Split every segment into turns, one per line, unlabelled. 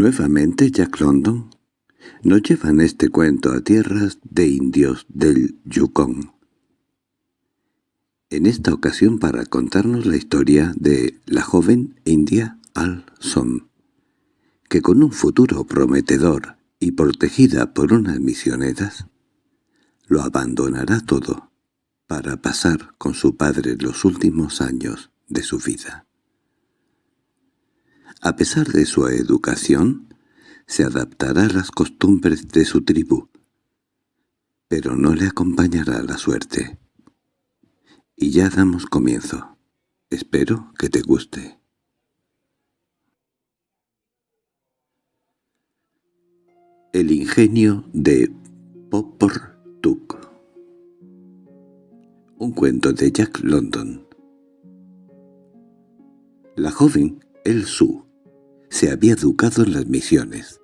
Nuevamente Jack London nos lleva en este cuento a tierras de indios del Yukon. En esta ocasión para contarnos la historia de la joven india Al-Som, que con un futuro prometedor y protegida por unas misioneras, lo abandonará todo para pasar con su padre los últimos años de su vida. A pesar de su educación, se adaptará a las costumbres de su tribu, pero no le acompañará la suerte. Y ya damos comienzo. Espero que te guste. El ingenio de Popor Tuk Un cuento de Jack London La joven El Su se había educado en las misiones.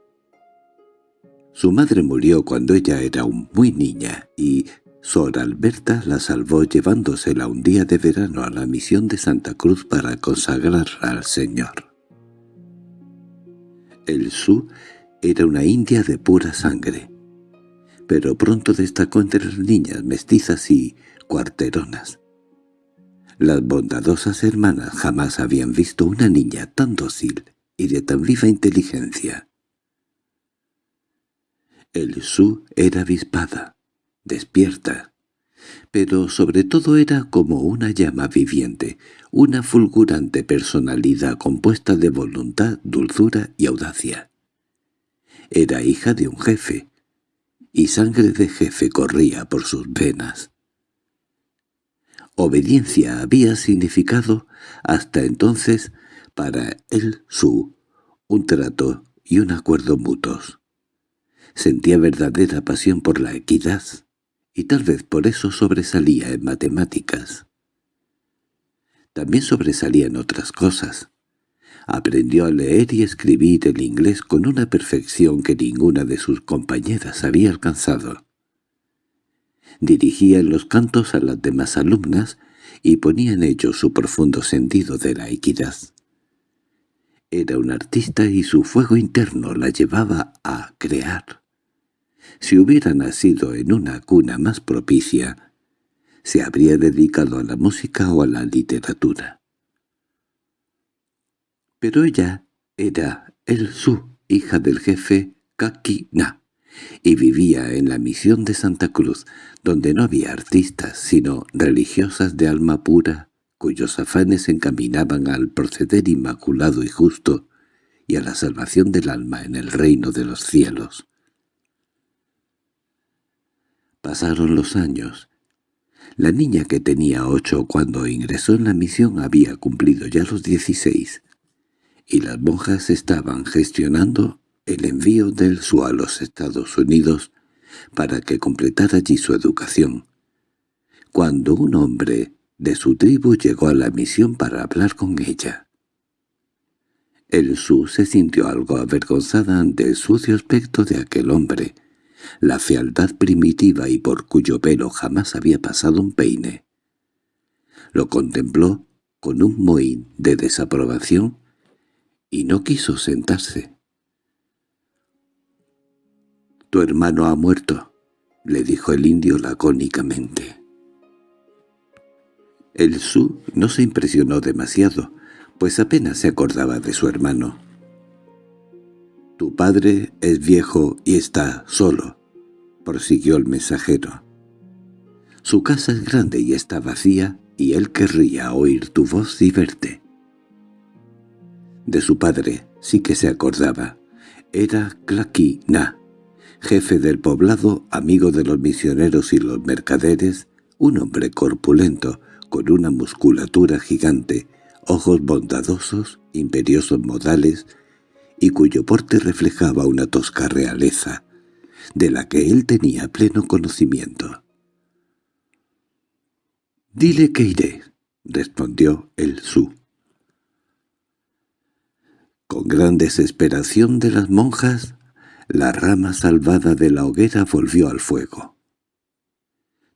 Su madre murió cuando ella era aún muy niña y Sor Alberta la salvó llevándosela un día de verano a la misión de Santa Cruz para consagrarla al Señor. El Su era una india de pura sangre, pero pronto destacó entre las niñas mestizas y cuarteronas. Las bondadosas hermanas jamás habían visto una niña tan dócil y de tan viva inteligencia. El Su era avispada, despierta, pero sobre todo era como una llama viviente, una fulgurante personalidad compuesta de voluntad, dulzura y audacia. Era hija de un jefe, y sangre de jefe corría por sus venas. Obediencia había significado hasta entonces para él su, un trato y un acuerdo mutuos. Sentía verdadera pasión por la equidad, y tal vez por eso sobresalía en matemáticas. También sobresalía en otras cosas. Aprendió a leer y escribir el inglés con una perfección que ninguna de sus compañeras había alcanzado. Dirigía los cantos a las demás alumnas y ponía en ellos su profundo sentido de la equidad. Era un artista y su fuego interno la llevaba a crear. Si hubiera nacido en una cuna más propicia, se habría dedicado a la música o a la literatura. Pero ella era el su hija del jefe Kakina, y vivía en la misión de Santa Cruz, donde no había artistas, sino religiosas de alma pura, cuyos afanes encaminaban al proceder inmaculado y justo y a la salvación del alma en el reino de los cielos. Pasaron los años. La niña que tenía ocho cuando ingresó en la misión había cumplido ya los dieciséis, y las monjas estaban gestionando el envío del su a los Estados Unidos para que completara allí su educación. Cuando un hombre de su tribu llegó a la misión para hablar con ella. El Su se sintió algo avergonzada ante el sucio aspecto de aquel hombre, la fealdad primitiva y por cuyo pelo jamás había pasado un peine. Lo contempló con un mohín de desaprobación y no quiso sentarse. «Tu hermano ha muerto», le dijo el indio lacónicamente. El Su no se impresionó demasiado, pues apenas se acordaba de su hermano. «Tu padre es viejo y está solo», prosiguió el mensajero. «Su casa es grande y está vacía, y él querría oír tu voz y verte». De su padre sí que se acordaba. Era Claqui Na, jefe del poblado, amigo de los misioneros y los mercaderes, un hombre corpulento, con una musculatura gigante, ojos bondadosos, imperiosos modales, y cuyo porte reflejaba una tosca realeza, de la que él tenía pleno conocimiento. «Dile que iré», respondió el Su. Con gran desesperación de las monjas, la rama salvada de la hoguera volvió al fuego.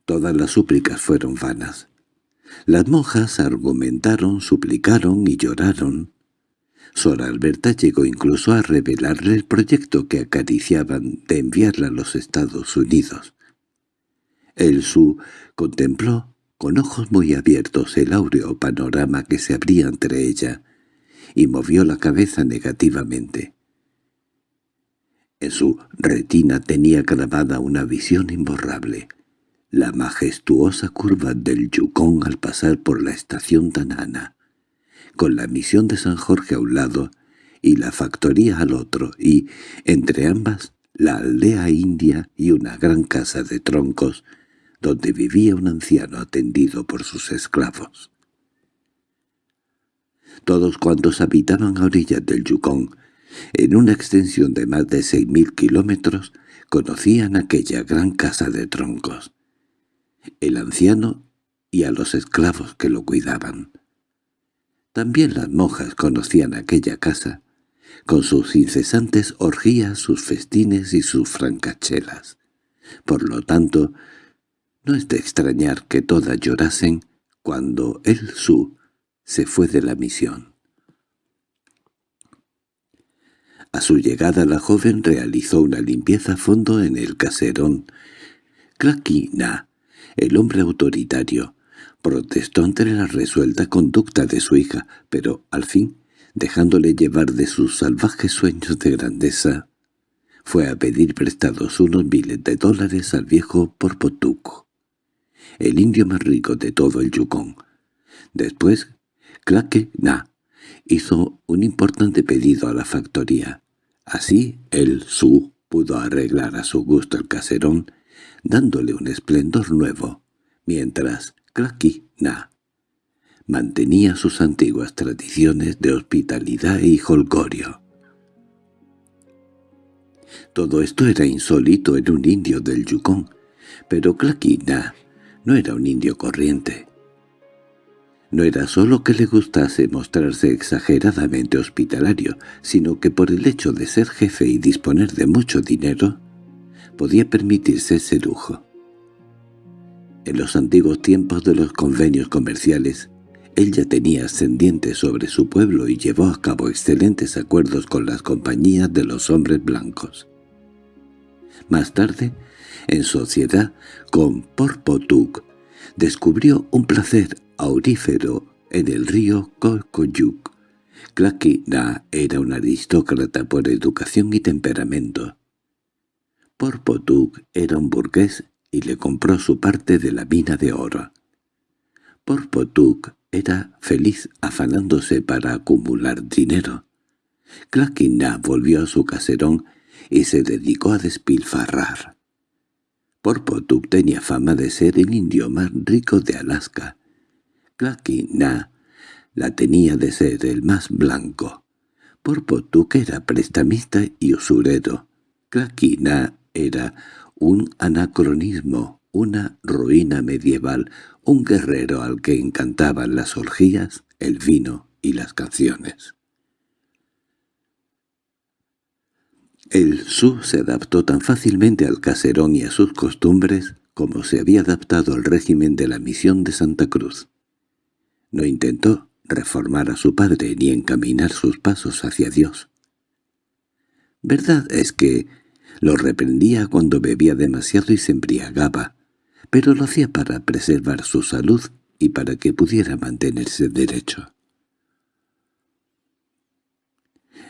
Todas las súplicas fueron vanas. Las monjas argumentaron, suplicaron y lloraron. Sor Alberta llegó incluso a revelarle el proyecto que acariciaban de enviarla a los Estados Unidos. El Su contempló con ojos muy abiertos el áureo panorama que se abría entre ella, y movió la cabeza negativamente. En su retina tenía grabada una visión imborrable, la majestuosa curva del Yukon al pasar por la estación Tanana, con la misión de San Jorge a un lado y la factoría al otro, y, entre ambas, la aldea india y una gran casa de troncos, donde vivía un anciano atendido por sus esclavos. Todos cuantos habitaban a orillas del Yukon, en una extensión de más de seis mil kilómetros, conocían aquella gran casa de troncos, el anciano y a los esclavos que lo cuidaban. También las monjas conocían aquella casa, con sus incesantes orgías, sus festines y sus francachelas. Por lo tanto, no es de extrañar que todas llorasen cuando el Su se fue de la misión. A su llegada la joven realizó una limpieza a fondo en el caserón. Claquina, el hombre autoritario, protestó ante la resuelta conducta de su hija, pero al fin, dejándole llevar de sus salvajes sueños de grandeza, fue a pedir prestados unos miles de dólares al viejo Porpotuco, el indio más rico de todo el Yukon. Después, Claque Na hizo un importante pedido a la factoría. Así el Su pudo arreglar a su gusto el caserón, dándole un esplendor nuevo, mientras Klaki Na mantenía sus antiguas tradiciones de hospitalidad y holgorio. Todo esto era insólito en un indio del Yukon, pero Klaki Na no era un indio corriente. No era solo que le gustase mostrarse exageradamente hospitalario, sino que por el hecho de ser jefe y disponer de mucho dinero, podía permitirse ese lujo. En los antiguos tiempos de los convenios comerciales, él ya tenía ascendiente sobre su pueblo y llevó a cabo excelentes acuerdos con las compañías de los hombres blancos. Más tarde, en sociedad con Porpotuk, descubrió un placer aurífero en el río Kokoyuk. Klaki Na era un aristócrata por educación y temperamento. Porpotuk era un burgués y le compró su parte de la mina de oro. Porpotuk era feliz afanándose para acumular dinero. Na volvió a su caserón y se dedicó a despilfarrar. Porpotuk tenía fama de ser el indio más rico de Alaska. Na la tenía de ser el más blanco. Porpotuk era prestamista y usurero. Na era un anacronismo, una ruina medieval, un guerrero al que encantaban las orgías, el vino y las canciones. El Su se adaptó tan fácilmente al caserón y a sus costumbres como se había adaptado al régimen de la misión de Santa Cruz. No intentó reformar a su padre ni encaminar sus pasos hacia Dios. Verdad es que lo reprendía cuando bebía demasiado y se embriagaba, pero lo hacía para preservar su salud y para que pudiera mantenerse derecho.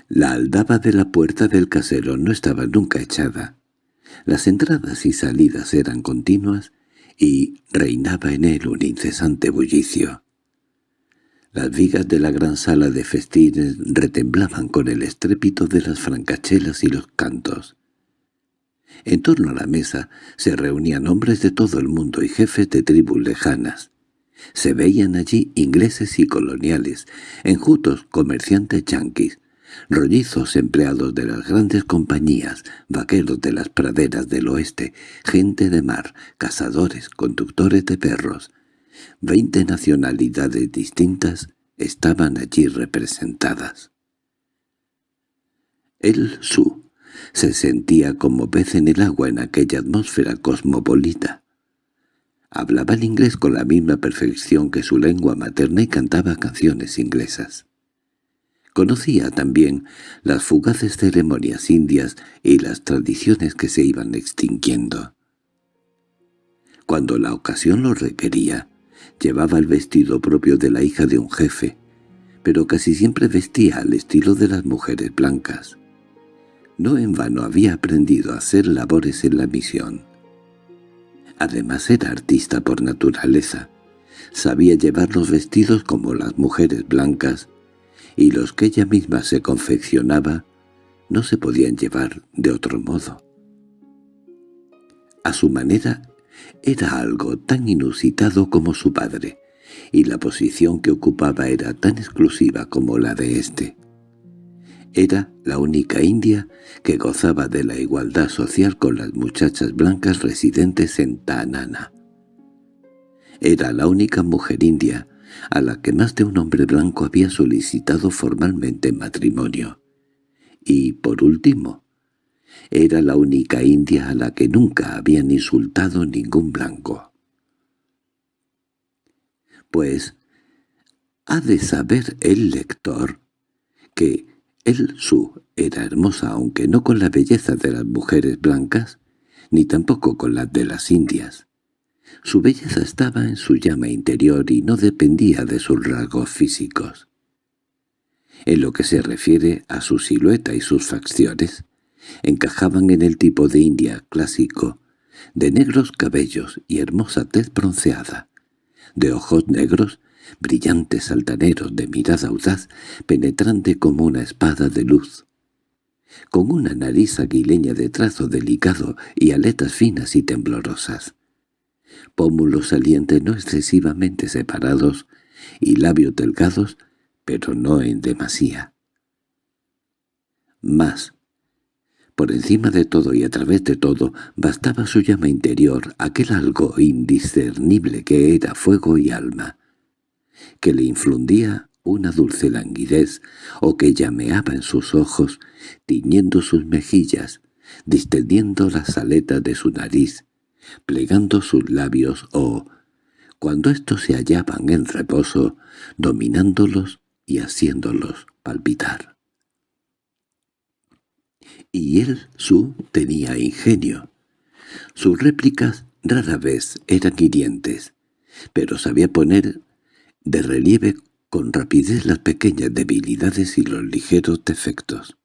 La aldaba de la puerta del casero no estaba nunca echada. Las entradas y salidas eran continuas y reinaba en él un incesante bullicio. Las vigas de la gran sala de festines retemblaban con el estrépito de las francachelas y los cantos. En torno a la mesa se reunían hombres de todo el mundo y jefes de tribus lejanas. Se veían allí ingleses y coloniales, enjutos comerciantes yanquis, rollizos empleados de las grandes compañías, vaqueros de las praderas del oeste, gente de mar, cazadores, conductores de perros. Veinte nacionalidades distintas estaban allí representadas. El Su se sentía como pez en el agua en aquella atmósfera cosmopolita. Hablaba el inglés con la misma perfección que su lengua materna y cantaba canciones inglesas. Conocía también las fugaces ceremonias indias y las tradiciones que se iban extinguiendo. Cuando la ocasión lo requería, llevaba el vestido propio de la hija de un jefe, pero casi siempre vestía al estilo de las mujeres blancas. No en vano había aprendido a hacer labores en la misión. Además era artista por naturaleza. Sabía llevar los vestidos como las mujeres blancas, y los que ella misma se confeccionaba no se podían llevar de otro modo. A su manera era algo tan inusitado como su padre, y la posición que ocupaba era tan exclusiva como la de éste. Era la única india que gozaba de la igualdad social con las muchachas blancas residentes en Tanana. Era la única mujer india a la que más de un hombre blanco había solicitado formalmente matrimonio. Y, por último, era la única india a la que nunca habían insultado ningún blanco. Pues, ha de saber el lector que el Su era hermosa aunque no con la belleza de las mujeres blancas, ni tampoco con la de las indias. Su belleza estaba en su llama interior y no dependía de sus rasgos físicos. En lo que se refiere a su silueta y sus facciones, encajaban en el tipo de india clásico, de negros cabellos y hermosa tez bronceada, de ojos negros, brillantes altaneros de mirada audaz, penetrante como una espada de luz, con una nariz aguileña de trazo delicado y aletas finas y temblorosas, pómulos salientes no excesivamente separados y labios delgados, pero no en demasía. Más, por encima de todo y a través de todo, bastaba su llama interior, aquel algo indiscernible que era fuego y alma, que le infundía una dulce languidez o que llameaba en sus ojos, tiñendo sus mejillas, distendiendo las aletas de su nariz, plegando sus labios o, cuando éstos se hallaban en reposo, dominándolos y haciéndolos palpitar y él, su, tenía ingenio. Sus réplicas rara vez eran hirientes, pero sabía poner de relieve con rapidez las pequeñas debilidades y los ligeros defectos.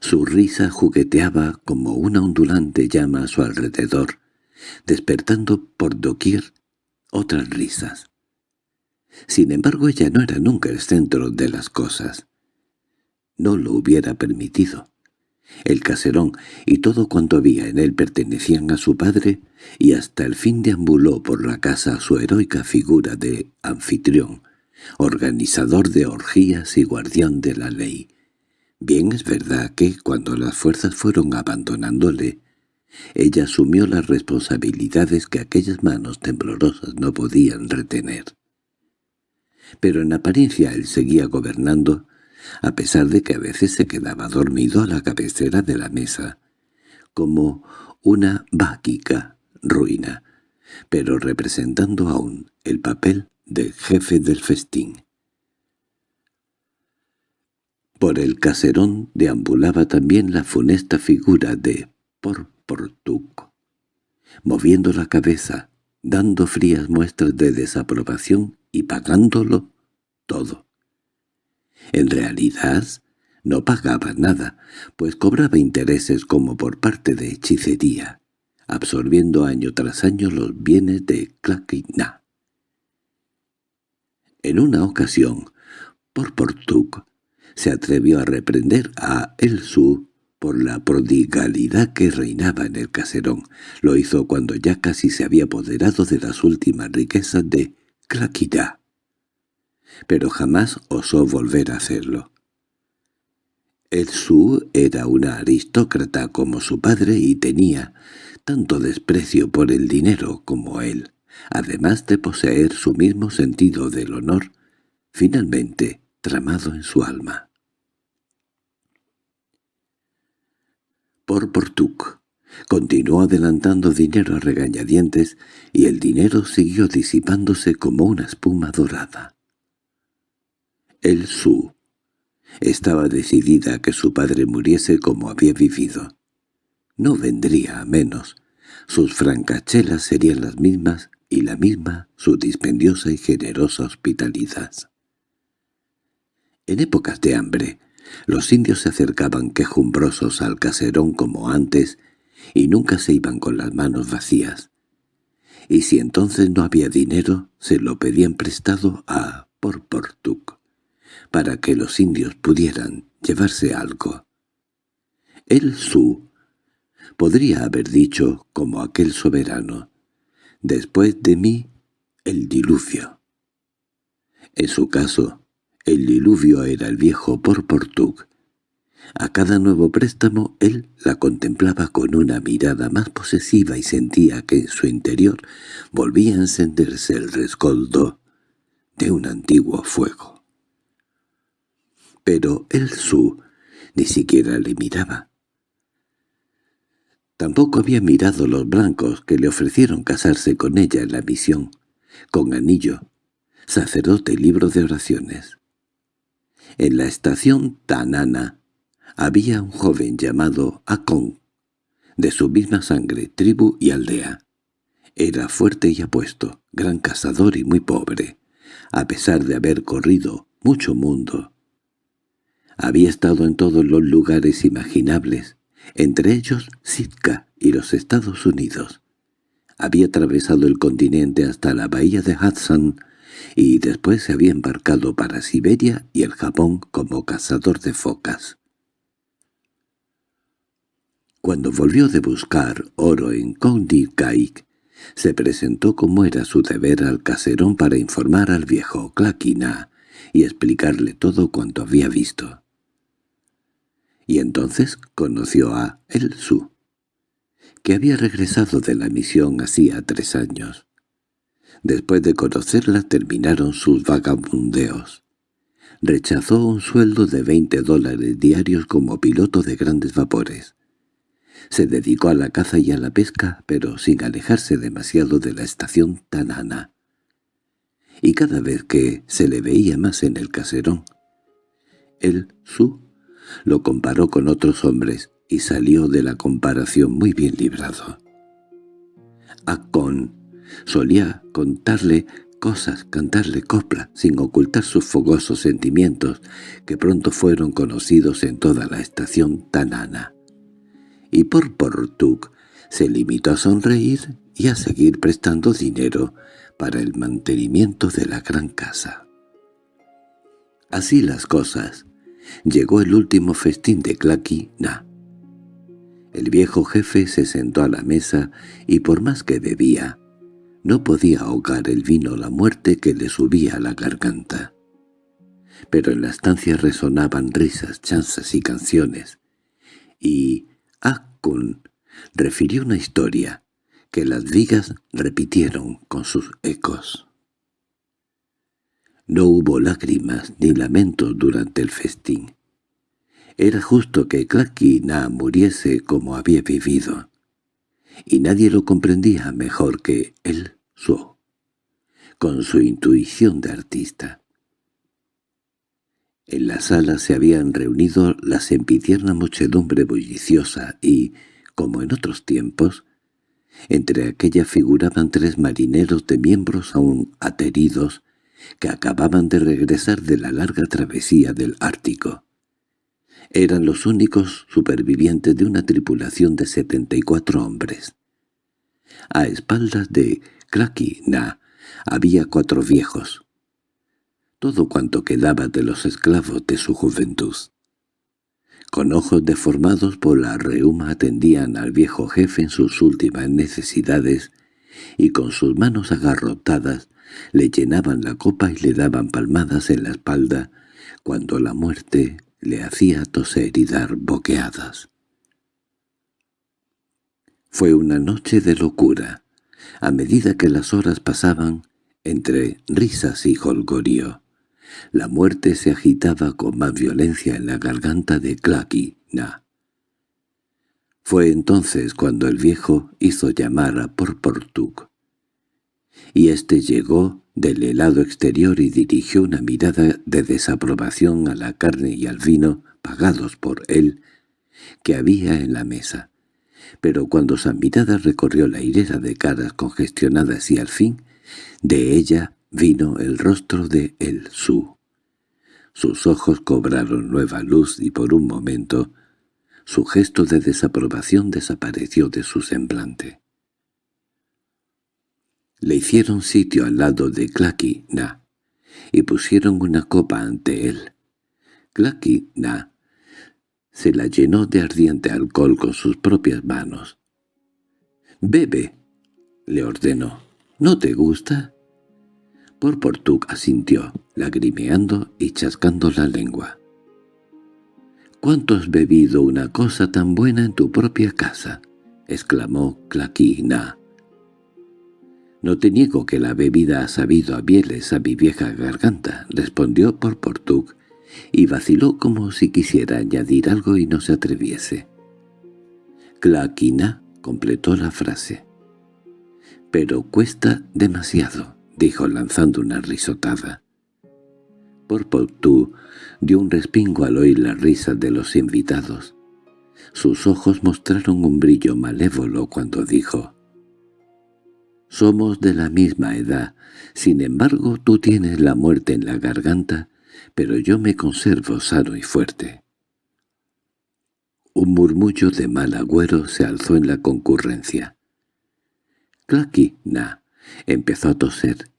Su risa jugueteaba como una ondulante llama a su alrededor, despertando por doquier otras risas. Sin embargo, ella no era nunca el centro de las cosas no lo hubiera permitido. El caserón y todo cuanto había en él pertenecían a su padre, y hasta el fin deambuló por la casa su heroica figura de anfitrión, organizador de orgías y guardián de la ley. Bien es verdad que, cuando las fuerzas fueron abandonándole, ella asumió las responsabilidades que aquellas manos temblorosas no podían retener. Pero en apariencia él seguía gobernando, a pesar de que a veces se quedaba dormido a la cabecera de la mesa, como una báquica ruina, pero representando aún el papel del jefe del festín. Por el caserón deambulaba también la funesta figura de Porportuk, moviendo la cabeza, dando frías muestras de desaprobación y pagándolo todo. En realidad, no pagaba nada, pues cobraba intereses como por parte de hechicería, absorbiendo año tras año los bienes de Claquina. En una ocasión, por Portuk, se atrevió a reprender a El Su por la prodigalidad que reinaba en el caserón. Lo hizo cuando ya casi se había apoderado de las últimas riquezas de Claquina pero jamás osó volver a hacerlo. El Su era una aristócrata como su padre y tenía tanto desprecio por el dinero como él, además de poseer su mismo sentido del honor, finalmente tramado en su alma. Por Portuk continuó adelantando dinero a regañadientes y el dinero siguió disipándose como una espuma dorada. El Su estaba decidida a que su padre muriese como había vivido. No vendría a menos. Sus francachelas serían las mismas y la misma su dispendiosa y generosa hospitalidad. En épocas de hambre, los indios se acercaban quejumbrosos al caserón como antes y nunca se iban con las manos vacías. Y si entonces no había dinero, se lo pedían prestado a Porportuk, para que los indios pudieran llevarse algo. El Su podría haber dicho, como aquel soberano, después de mí, el diluvio. En su caso, el diluvio era el viejo Porportuk. A cada nuevo préstamo él la contemplaba con una mirada más posesiva y sentía que en su interior volvía a encenderse el rescoldo de un antiguo fuego. Pero el Su ni siquiera le miraba. Tampoco había mirado los blancos que le ofrecieron casarse con ella en la misión, con anillo, sacerdote y libro de oraciones. En la estación Tanana había un joven llamado Akon, de su misma sangre, tribu y aldea. Era fuerte y apuesto, gran cazador y muy pobre, a pesar de haber corrido mucho mundo. Había estado en todos los lugares imaginables, entre ellos Sitka y los Estados Unidos. Había atravesado el continente hasta la bahía de Hudson, y después se había embarcado para Siberia y el Japón como cazador de focas. Cuando volvió de buscar oro en Kaik, se presentó como era su deber al caserón para informar al viejo Claquina y explicarle todo cuanto había visto. Y entonces conoció a El Su, que había regresado de la misión hacía tres años. Después de conocerla terminaron sus vagabundeos. Rechazó un sueldo de veinte dólares diarios como piloto de grandes vapores. Se dedicó a la caza y a la pesca, pero sin alejarse demasiado de la estación Tanana. Y cada vez que se le veía más en el caserón, el Su lo comparó con otros hombres y salió de la comparación muy bien librado. Acon Solía contarle cosas, cantarle copla, sin ocultar sus fogosos sentimientos, que pronto fueron conocidos en toda la estación tanana. Y por Portug se limitó a sonreír y a seguir prestando dinero para el mantenimiento de la gran casa. Así las cosas. Llegó el último festín de Clacky Na. El viejo jefe se sentó a la mesa y por más que bebía, no podía ahogar el vino la muerte que le subía a la garganta. Pero en la estancia resonaban risas, chanzas y canciones, y Akkun refirió una historia que las vigas repitieron con sus ecos. No hubo lágrimas ni lamentos durante el festín. Era justo que Na muriese como había vivido y nadie lo comprendía mejor que él su, con su intuición de artista. En la sala se habían reunido la sempitierna muchedumbre bulliciosa y, como en otros tiempos, entre aquella figuraban tres marineros de miembros aún ateridos que acababan de regresar de la larga travesía del Ártico. Eran los únicos supervivientes de una tripulación de setenta y cuatro hombres. A espaldas de Na había cuatro viejos. Todo cuanto quedaba de los esclavos de su juventud. Con ojos deformados por la reuma atendían al viejo jefe en sus últimas necesidades y con sus manos agarrotadas le llenaban la copa y le daban palmadas en la espalda cuando la muerte le hacía toser y dar boqueadas. Fue una noche de locura, a medida que las horas pasaban entre risas y jolgorio. La muerte se agitaba con más violencia en la garganta de Clacky Na. Fue entonces cuando el viejo hizo llamar a Porportuk. Y éste llegó del helado exterior y dirigió una mirada de desaprobación a la carne y al vino pagados por él que había en la mesa. Pero cuando su mirada recorrió la hilera de caras congestionadas y al fin, de ella vino el rostro de el Su. Sus ojos cobraron nueva luz y por un momento su gesto de desaprobación desapareció de su semblante. Le hicieron sitio al lado de Clacky Na y pusieron una copa ante él. Na se la llenó de ardiente alcohol con sus propias manos. «Bebe», le ordenó. «¿No te gusta?» Porportuk asintió, lagrimeando y chascando la lengua. «¿Cuánto has bebido una cosa tan buena en tu propia casa?» exclamó Claquina. «No te niego que la bebida ha sabido a bieles a mi vieja garganta», respondió Porportuk, y vaciló como si quisiera añadir algo y no se atreviese. Claquina completó la frase. «Pero cuesta demasiado», dijo lanzando una risotada. Porportú dio un respingo al oír la risa de los invitados. Sus ojos mostraron un brillo malévolo cuando dijo «Somos de la misma edad, sin embargo tú tienes la muerte en la garganta pero yo me conservo sano y fuerte. Un murmullo de mal agüero se alzó en la concurrencia. Clacky, na, empezó a toser.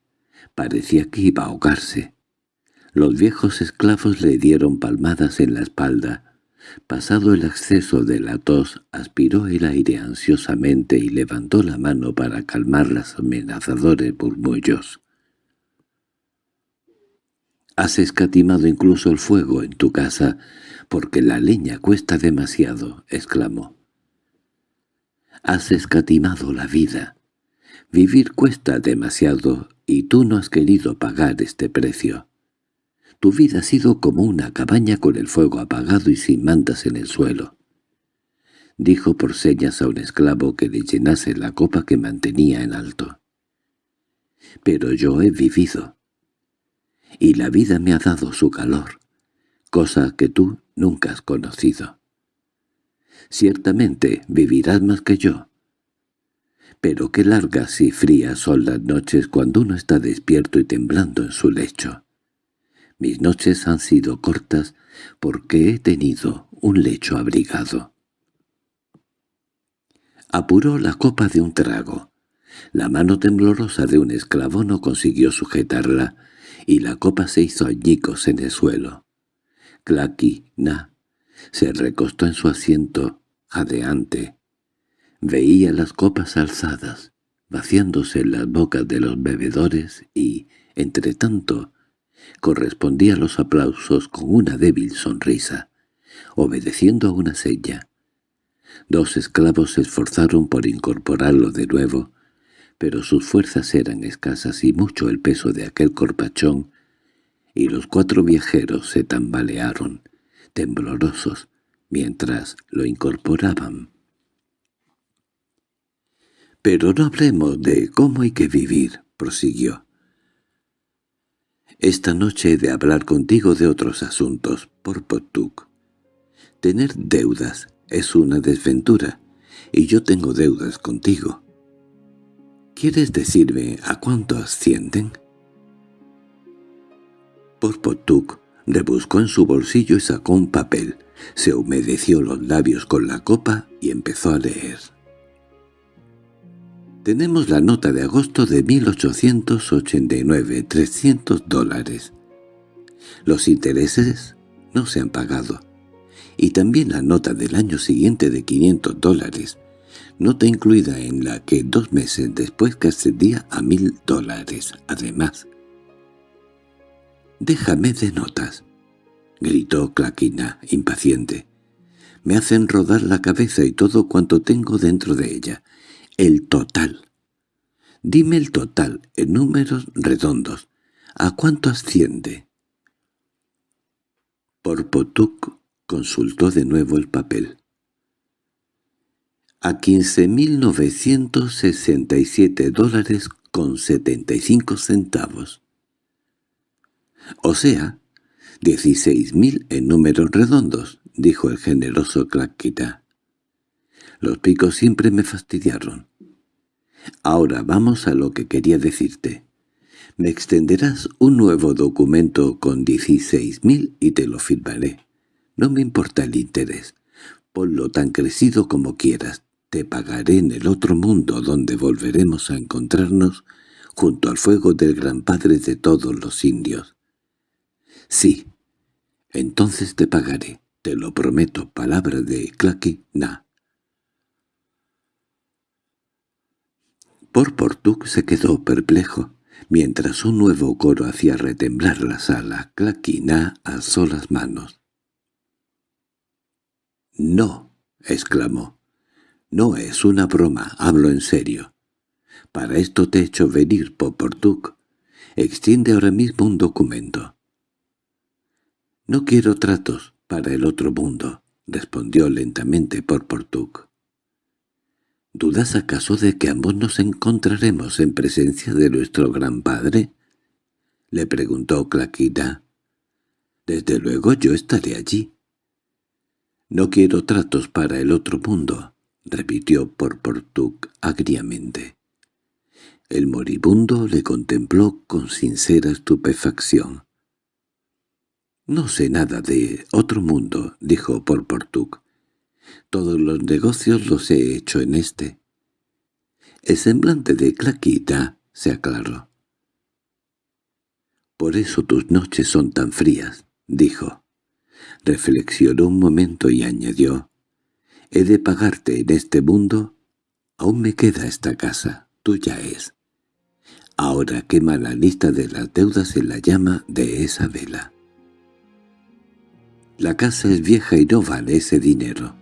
Parecía que iba a ahogarse. Los viejos esclavos le dieron palmadas en la espalda. Pasado el acceso de la tos, aspiró el aire ansiosamente y levantó la mano para calmar los amenazadores murmullos. Has escatimado incluso el fuego en tu casa, porque la leña cuesta demasiado, exclamó. Has escatimado la vida. Vivir cuesta demasiado y tú no has querido pagar este precio. Tu vida ha sido como una cabaña con el fuego apagado y sin mantas en el suelo. Dijo por señas a un esclavo que le llenase la copa que mantenía en alto. Pero yo he vivido y la vida me ha dado su calor, cosa que tú nunca has conocido. Ciertamente vivirás más que yo. Pero qué largas y frías son las noches cuando uno está despierto y temblando en su lecho. Mis noches han sido cortas porque he tenido un lecho abrigado. Apuró la copa de un trago. La mano temblorosa de un esclavo no consiguió sujetarla, y la copa se hizo añicos en el suelo. Clacky, Na, se recostó en su asiento, jadeante. Veía las copas alzadas, vaciándose en las bocas de los bebedores y, entre tanto, correspondía a los aplausos con una débil sonrisa, obedeciendo a una seña. Dos esclavos se esforzaron por incorporarlo de nuevo, pero sus fuerzas eran escasas y mucho el peso de aquel corpachón, y los cuatro viajeros se tambalearon, temblorosos, mientras lo incorporaban. «Pero no hablemos de cómo hay que vivir», prosiguió. «Esta noche he de hablar contigo de otros asuntos, por Potuk. Tener deudas es una desventura, y yo tengo deudas contigo. ¿Quieres decirme a cuánto ascienden? Porpotuk rebuscó en su bolsillo y sacó un papel, se humedeció los labios con la copa y empezó a leer. Tenemos la nota de agosto de 1889, 300 dólares. Los intereses no se han pagado. Y también la nota del año siguiente de 500 dólares, nota incluida en la que dos meses después que a mil dólares, además. «Déjame de notas», gritó Claquina, impaciente. «Me hacen rodar la cabeza y todo cuanto tengo dentro de ella. El total. Dime el total, en números redondos. ¿A cuánto asciende?» Porpotuk consultó de nuevo el papel a 15.967 dólares con setenta y cinco centavos. —O sea, dieciséis mil en números redondos —dijo el generoso Claquita. Los picos siempre me fastidiaron. Ahora vamos a lo que quería decirte. Me extenderás un nuevo documento con dieciséis mil y te lo firmaré. No me importa el interés. Ponlo tan crecido como quieras. Te pagaré en el otro mundo donde volveremos a encontrarnos junto al fuego del gran padre de todos los indios. Sí, entonces te pagaré, te lo prometo, palabra de Claqui Na. Por Portug se quedó perplejo, mientras un nuevo coro hacía retemblar la sala. Claquina alzó las manos. —¡No! —exclamó. —No es una broma, hablo en serio. Para esto te he hecho venir, Portug. Extiende ahora mismo un documento. —No quiero tratos para el otro mundo —respondió lentamente Portug. —¿Dudas acaso de que ambos nos encontraremos en presencia de nuestro gran padre? —le preguntó Claquina. —Desde luego yo estaré allí. —No quiero tratos para el otro mundo —repitió Portug agriamente. El moribundo le contempló con sincera estupefacción. «No sé nada de otro mundo», dijo Porportuk. «Todos los negocios los he hecho en este». El semblante de Claquita se aclaró. «Por eso tus noches son tan frías», dijo. Reflexionó un momento y añadió. «He de pagarte en este mundo. Aún me queda esta casa, tuya es. Ahora quema la lista de las deudas en la llama de esa vela». «La casa es vieja y no vale ese dinero»,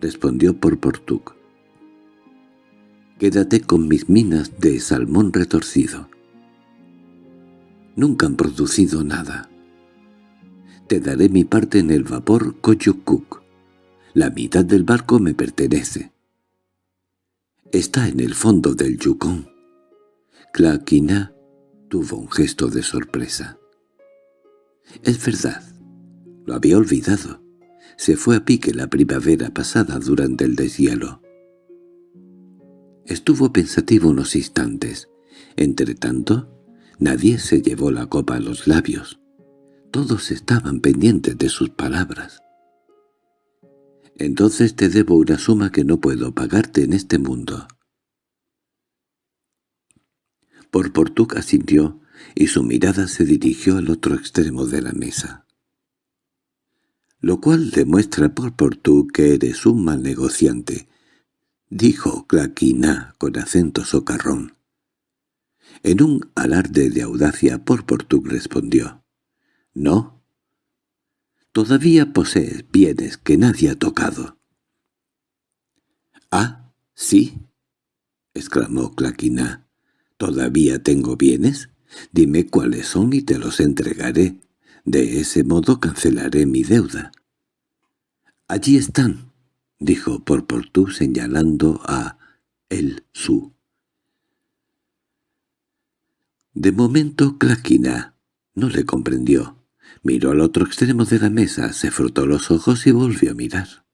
respondió por Portug. «Quédate con mis minas de salmón retorcido. Nunca han producido nada. Te daré mi parte en el vapor Coyocuc. La mitad del barco me pertenece. Está en el fondo del Yukon». Claquina tuvo un gesto de sorpresa. «Es verdad. Lo había olvidado. Se fue a pique la primavera pasada durante el deshielo. Estuvo pensativo unos instantes. Entretanto, nadie se llevó la copa a los labios. Todos estaban pendientes de sus palabras. «Entonces te debo una suma que no puedo pagarte en este mundo». Por Portug asintió y su mirada se dirigió al otro extremo de la mesa lo cual demuestra por por tú que eres un mal negociante, dijo Claquina con acento socarrón. En un alarde de audacia por Portug respondió, «No. Todavía posees bienes que nadie ha tocado». «Ah, sí», exclamó Claquina. «¿Todavía tengo bienes? Dime cuáles son y te los entregaré. De ese modo cancelaré mi deuda. —Allí están —dijo Porportú señalando a el su. De momento Claquina no le comprendió. Miró al otro extremo de la mesa, se frotó los ojos y volvió a mirar.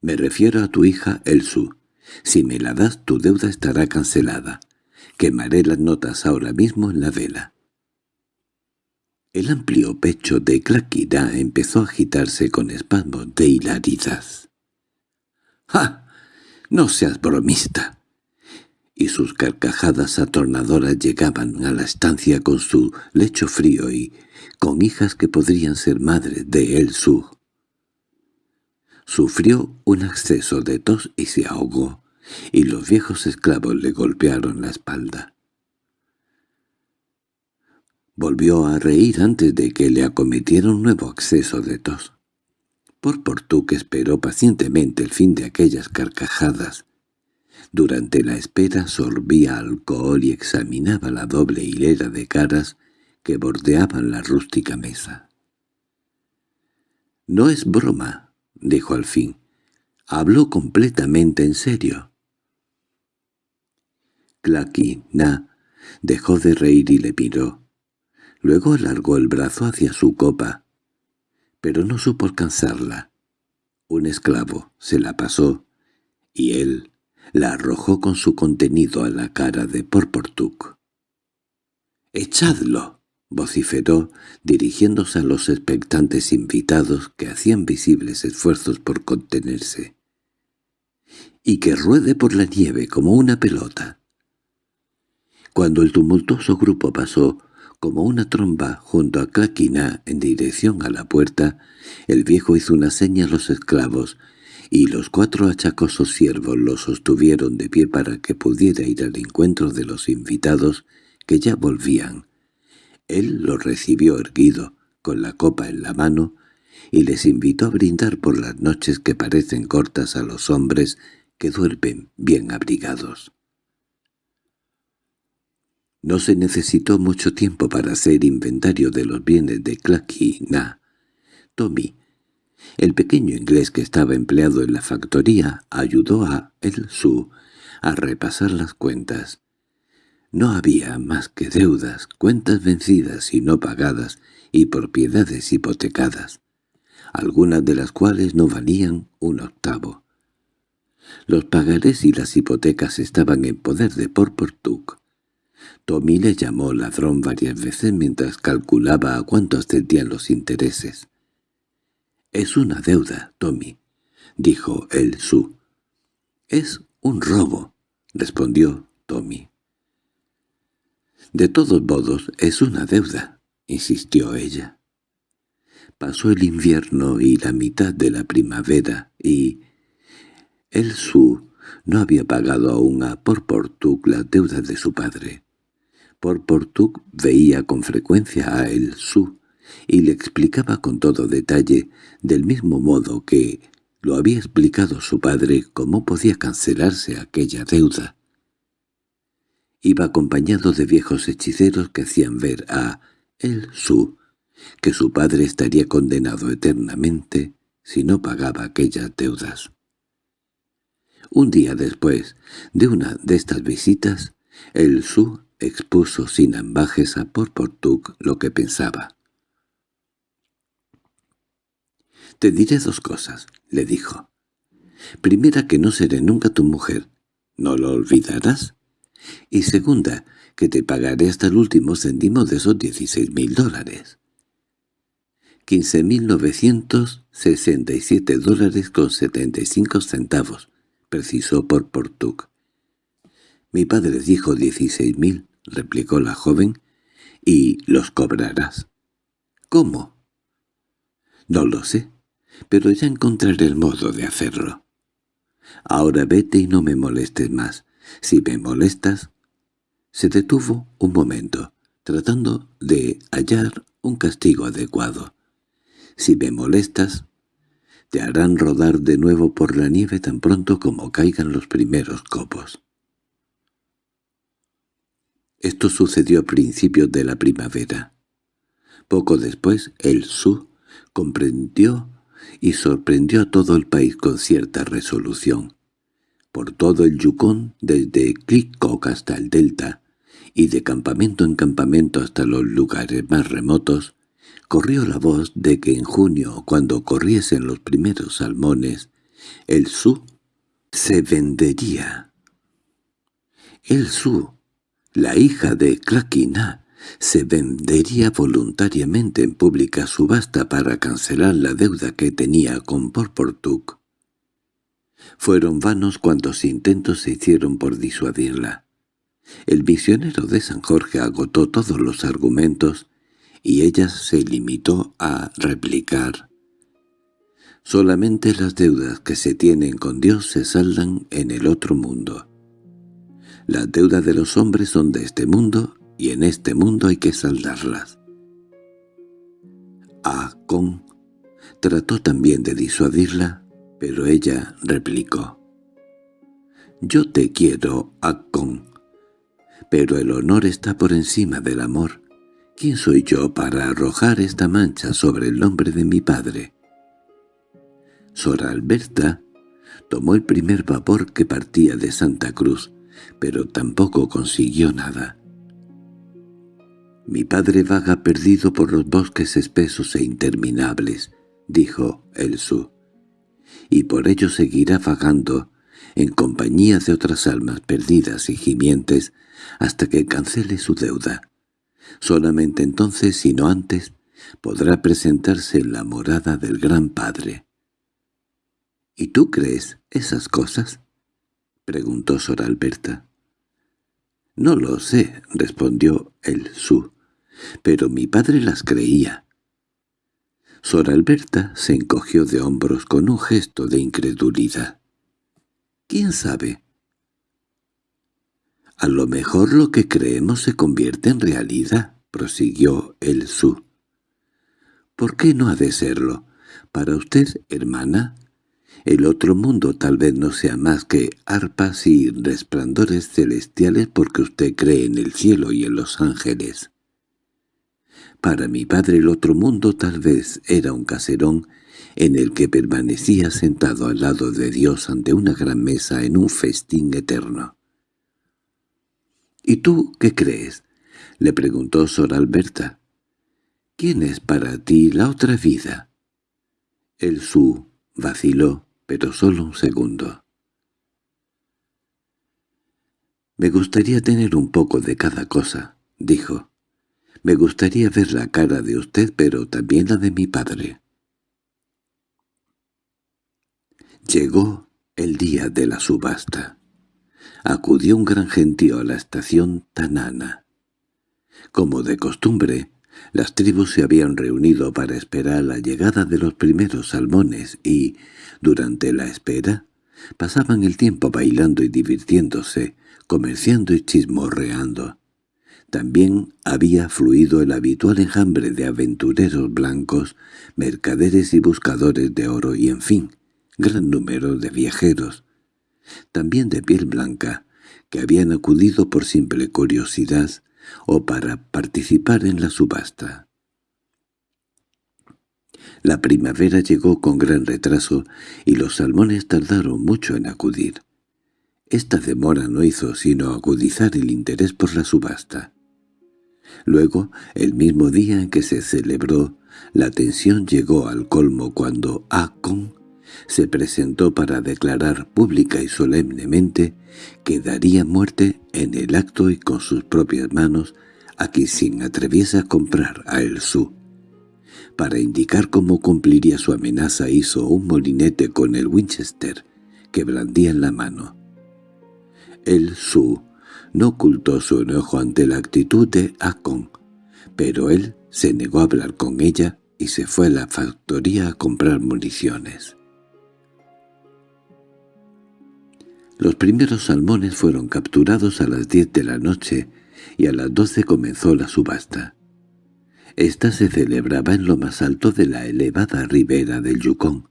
—Me refiero a tu hija el su. Si me la das tu deuda estará cancelada. Quemaré las notas ahora mismo en la vela. El amplio pecho de Claquina empezó a agitarse con espasmos de hilaridad. —¡Ja! ¡No seas bromista! Y sus carcajadas atornadoras llegaban a la estancia con su lecho frío y con hijas que podrían ser madres de El Sug. Sufrió un acceso de tos y se ahogó, y los viejos esclavos le golpearon la espalda. Volvió a reír antes de que le acometiera un nuevo acceso de tos. Por que esperó pacientemente el fin de aquellas carcajadas. Durante la espera sorbía alcohol y examinaba la doble hilera de caras que bordeaban la rústica mesa. «No es broma», dijo al fin. «Hablo completamente en serio». Clacky Na dejó de reír y le miró. Luego alargó el brazo hacia su copa, pero no supo alcanzarla. Un esclavo se la pasó, y él la arrojó con su contenido a la cara de Porportuk. —¡Echadlo! vociferó, dirigiéndose a los expectantes invitados que hacían visibles esfuerzos por contenerse. —Y que ruede por la nieve como una pelota. Cuando el tumultuoso grupo pasó, como una tromba junto a Claquina en dirección a la puerta, el viejo hizo una seña a los esclavos, y los cuatro achacosos siervos lo sostuvieron de pie para que pudiera ir al encuentro de los invitados que ya volvían. Él los recibió erguido, con la copa en la mano, y les invitó a brindar por las noches que parecen cortas a los hombres que duermen bien abrigados. No se necesitó mucho tiempo para hacer inventario de los bienes de Clacky Na. Tommy, el pequeño inglés que estaba empleado en la factoría, ayudó a El Su a repasar las cuentas. No había más que deudas, cuentas vencidas y no pagadas, y propiedades hipotecadas, algunas de las cuales no valían un octavo. Los pagarés y las hipotecas estaban en poder de Porportuk, Tommy le llamó ladrón varias veces mientras calculaba a cuánto ascendían los intereses. «Es una deuda, Tommy», dijo el Su. «Es un robo», respondió Tommy. «De todos modos, es una deuda», insistió ella. Pasó el invierno y la mitad de la primavera, y el Su no había pagado aún a Porportuk las deudas de su padre. Porportuk veía con frecuencia a El Su y le explicaba con todo detalle, del mismo modo que lo había explicado su padre, cómo podía cancelarse aquella deuda. Iba acompañado de viejos hechiceros que hacían ver a El Su que su padre estaría condenado eternamente si no pagaba aquellas deudas. Un día después de una de estas visitas, el Su expuso sin ambajes a Porportuk lo que pensaba. «Te diré dos cosas», le dijo. «Primera, que no seré nunca tu mujer. ¿No lo olvidarás? Y segunda, que te pagaré hasta el último céntimo de esos dieciséis mil dólares». «Quince mil novecientos sesenta y siete dólares con setenta y cinco centavos», precisó Porportuk. «Mi padre dijo dieciséis mil», replicó la joven, «y los cobrarás». «¿Cómo?» «No lo sé, pero ya encontraré el modo de hacerlo». «Ahora vete y no me molestes más. Si me molestas...» Se detuvo un momento, tratando de hallar un castigo adecuado. «Si me molestas, te harán rodar de nuevo por la nieve tan pronto como caigan los primeros copos». Esto sucedió a principios de la primavera. Poco después, el Su comprendió y sorprendió a todo el país con cierta resolución. Por todo el Yukon, desde Clickcock hasta el Delta, y de campamento en campamento hasta los lugares más remotos, corrió la voz de que en junio, cuando corriesen los primeros salmones, el Su se vendería. El Su la hija de Claquina se vendería voluntariamente en pública subasta para cancelar la deuda que tenía con Porportuk. Fueron vanos cuantos intentos se hicieron por disuadirla. El misionero de San Jorge agotó todos los argumentos y ella se limitó a replicar. Solamente las deudas que se tienen con Dios se saldan en el otro mundo. Las deudas de los hombres son de este mundo y en este mundo hay que saldarlas. Akon trató también de disuadirla, pero ella replicó. «Yo te quiero, Akon, pero el honor está por encima del amor. ¿Quién soy yo para arrojar esta mancha sobre el nombre de mi padre?» Sor Alberta tomó el primer vapor que partía de Santa Cruz, pero tampoco consiguió nada. «Mi padre vaga perdido por los bosques espesos e interminables», dijo el Su, «y por ello seguirá vagando en compañía de otras almas perdidas y gimientes hasta que cancele su deuda. Solamente entonces, si no antes, podrá presentarse en la morada del Gran Padre. —¿Y tú crees esas cosas? —preguntó Sor Alberta. —No lo sé —respondió el Su—, pero mi padre las creía. Sor Alberta se encogió de hombros con un gesto de incredulidad. —¿Quién sabe? —A lo mejor lo que creemos se convierte en realidad —prosiguió el Su. —¿Por qué no ha de serlo? Para usted, hermana, el otro mundo tal vez no sea más que arpas y resplandores celestiales porque usted cree en el cielo y en los ángeles. Para mi padre el otro mundo tal vez era un caserón en el que permanecía sentado al lado de Dios ante una gran mesa en un festín eterno. —¿Y tú qué crees? —le preguntó Sor Alberta. —¿Quién es para ti la otra vida? El Su vaciló, pero solo un segundo. —Me gustaría tener un poco de cada cosa —dijo. —Me gustaría ver la cara de usted, pero también la de mi padre. Llegó el día de la subasta. Acudió un gran gentío a la estación Tanana. Como de costumbre, las tribus se habían reunido para esperar la llegada de los primeros salmones y, durante la espera, pasaban el tiempo bailando y divirtiéndose, comerciando y chismorreando. También había fluido el habitual enjambre de aventureros blancos, mercaderes y buscadores de oro y, en fin, gran número de viajeros, también de piel blanca, que habían acudido por simple curiosidad o para participar en la subasta. La primavera llegó con gran retraso y los salmones tardaron mucho en acudir. Esta demora no hizo sino agudizar el interés por la subasta. Luego, el mismo día en que se celebró, la tensión llegó al colmo cuando Akon se presentó para declarar pública y solemnemente que daría muerte en el acto y con sus propias manos a quien atreviese a comprar a El Su. Para indicar cómo cumpliría su amenaza hizo un molinete con el Winchester que blandía en la mano. El Su no ocultó su enojo ante la actitud de Akon, pero él se negó a hablar con ella y se fue a la factoría a comprar municiones. Los primeros salmones fueron capturados a las diez de la noche y a las doce comenzó la subasta. Esta se celebraba en lo más alto de la elevada ribera del Yukon.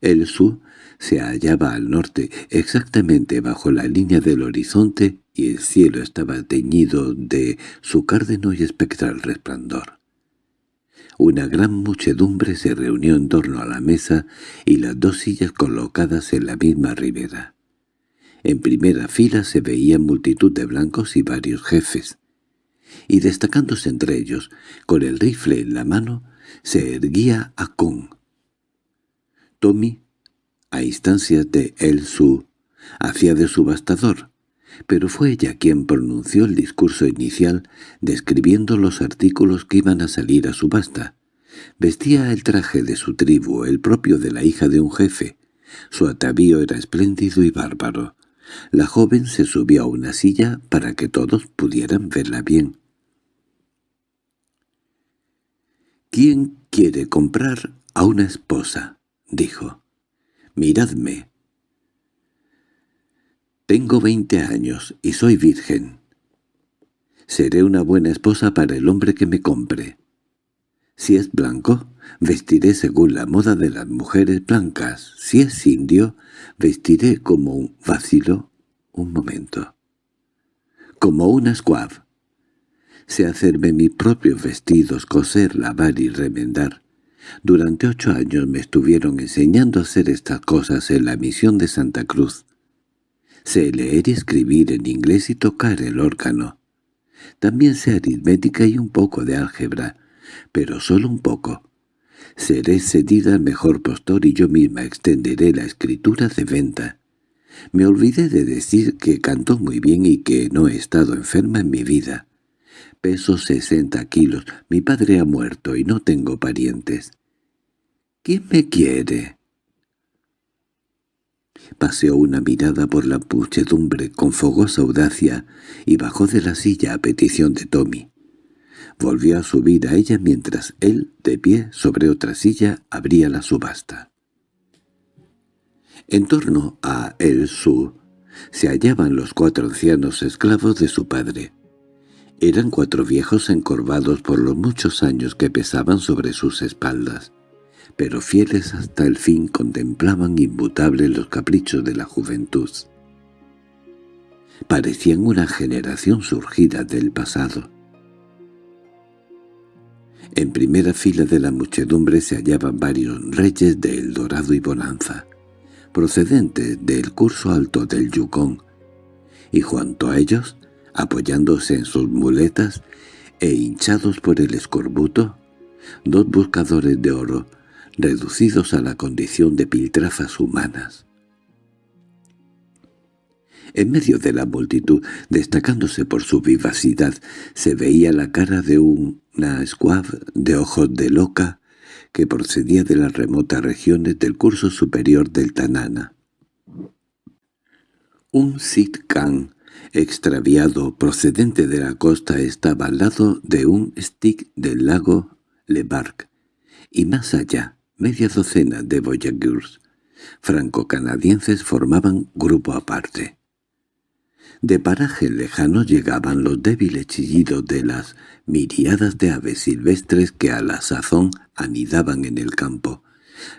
El Su se hallaba al norte, exactamente bajo la línea del horizonte, y el cielo estaba teñido de su cárdeno y espectral resplandor. Una gran muchedumbre se reunió en torno a la mesa y las dos sillas colocadas en la misma ribera. En primera fila se veían multitud de blancos y varios jefes. Y destacándose entre ellos, con el rifle en la mano, se erguía Akon. Tommy, a instancias de El Su, hacía de subastador, pero fue ella quien pronunció el discurso inicial describiendo los artículos que iban a salir a subasta. Vestía el traje de su tribu, el propio de la hija de un jefe. Su atavío era espléndido y bárbaro. La joven se subió a una silla para que todos pudieran verla bien. «¿Quién quiere comprar a una esposa?» dijo. «Miradme. Tengo veinte años y soy virgen. Seré una buena esposa para el hombre que me compre. Si es blanco, vestiré según la moda de las mujeres blancas. Si es indio, vestiré como un vacilo un momento. Como una squav. Sé hacerme mis propios vestidos, coser, lavar y remendar. Durante ocho años me estuvieron enseñando a hacer estas cosas en la misión de Santa Cruz. Sé leer y escribir en inglés y tocar el órgano. También sé aritmética y un poco de álgebra, pero solo un poco. Seré cedida al mejor postor y yo misma extenderé la escritura de venta. Me olvidé de decir que cantó muy bien y que no he estado enferma en mi vida. Peso sesenta kilos, mi padre ha muerto y no tengo parientes. ¿Quién me quiere? Paseó una mirada por la muchedumbre con fogosa audacia y bajó de la silla a petición de Tommy. Volvió a subir a ella mientras él, de pie sobre otra silla, abría la subasta. En torno a El Su se hallaban los cuatro ancianos esclavos de su padre. Eran cuatro viejos encorvados por los muchos años que pesaban sobre sus espaldas pero fieles hasta el fin contemplaban inmutables los caprichos de la juventud. Parecían una generación surgida del pasado. En primera fila de la muchedumbre se hallaban varios reyes de El Dorado y Bonanza, procedentes del curso alto del Yukon, y junto a ellos, apoyándose en sus muletas e hinchados por el escorbuto, dos buscadores de oro, reducidos a la condición de piltrafas humanas. En medio de la multitud, destacándose por su vivacidad, se veía la cara de una squab de ojos de loca que procedía de las remotas regiones del curso superior del Tanana. Un Khan extraviado procedente de la costa estaba al lado de un stick del lago Lebark, y más allá, Media docena de Voyageurs franco-canadienses formaban grupo aparte. De paraje lejano llegaban los débiles chillidos de las miriadas de aves silvestres que a la sazón anidaban en el campo.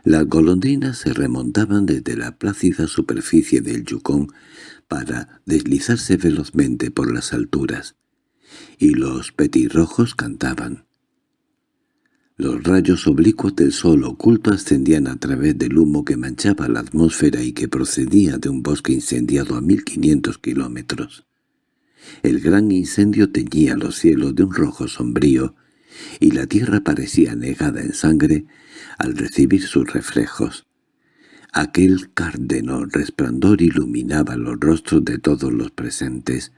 Las golondrinas se remontaban desde la plácida superficie del Yukon para deslizarse velozmente por las alturas, y los petirrojos cantaban. Los rayos oblicuos del sol oculto ascendían a través del humo que manchaba la atmósfera y que procedía de un bosque incendiado a 1500 kilómetros. El gran incendio teñía los cielos de un rojo sombrío, y la tierra parecía negada en sangre al recibir sus reflejos. Aquel cárdeno resplandor iluminaba los rostros de todos los presentes,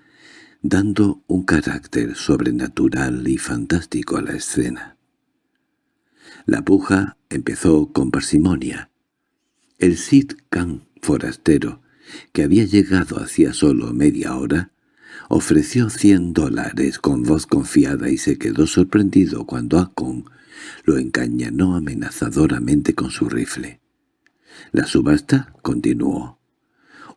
dando un carácter sobrenatural y fantástico a la escena. La puja empezó con parsimonia. El Sid Khan forastero, que había llegado hacía solo media hora, ofreció cien dólares con voz confiada y se quedó sorprendido cuando Akon lo encañanó amenazadoramente con su rifle. La subasta continuó.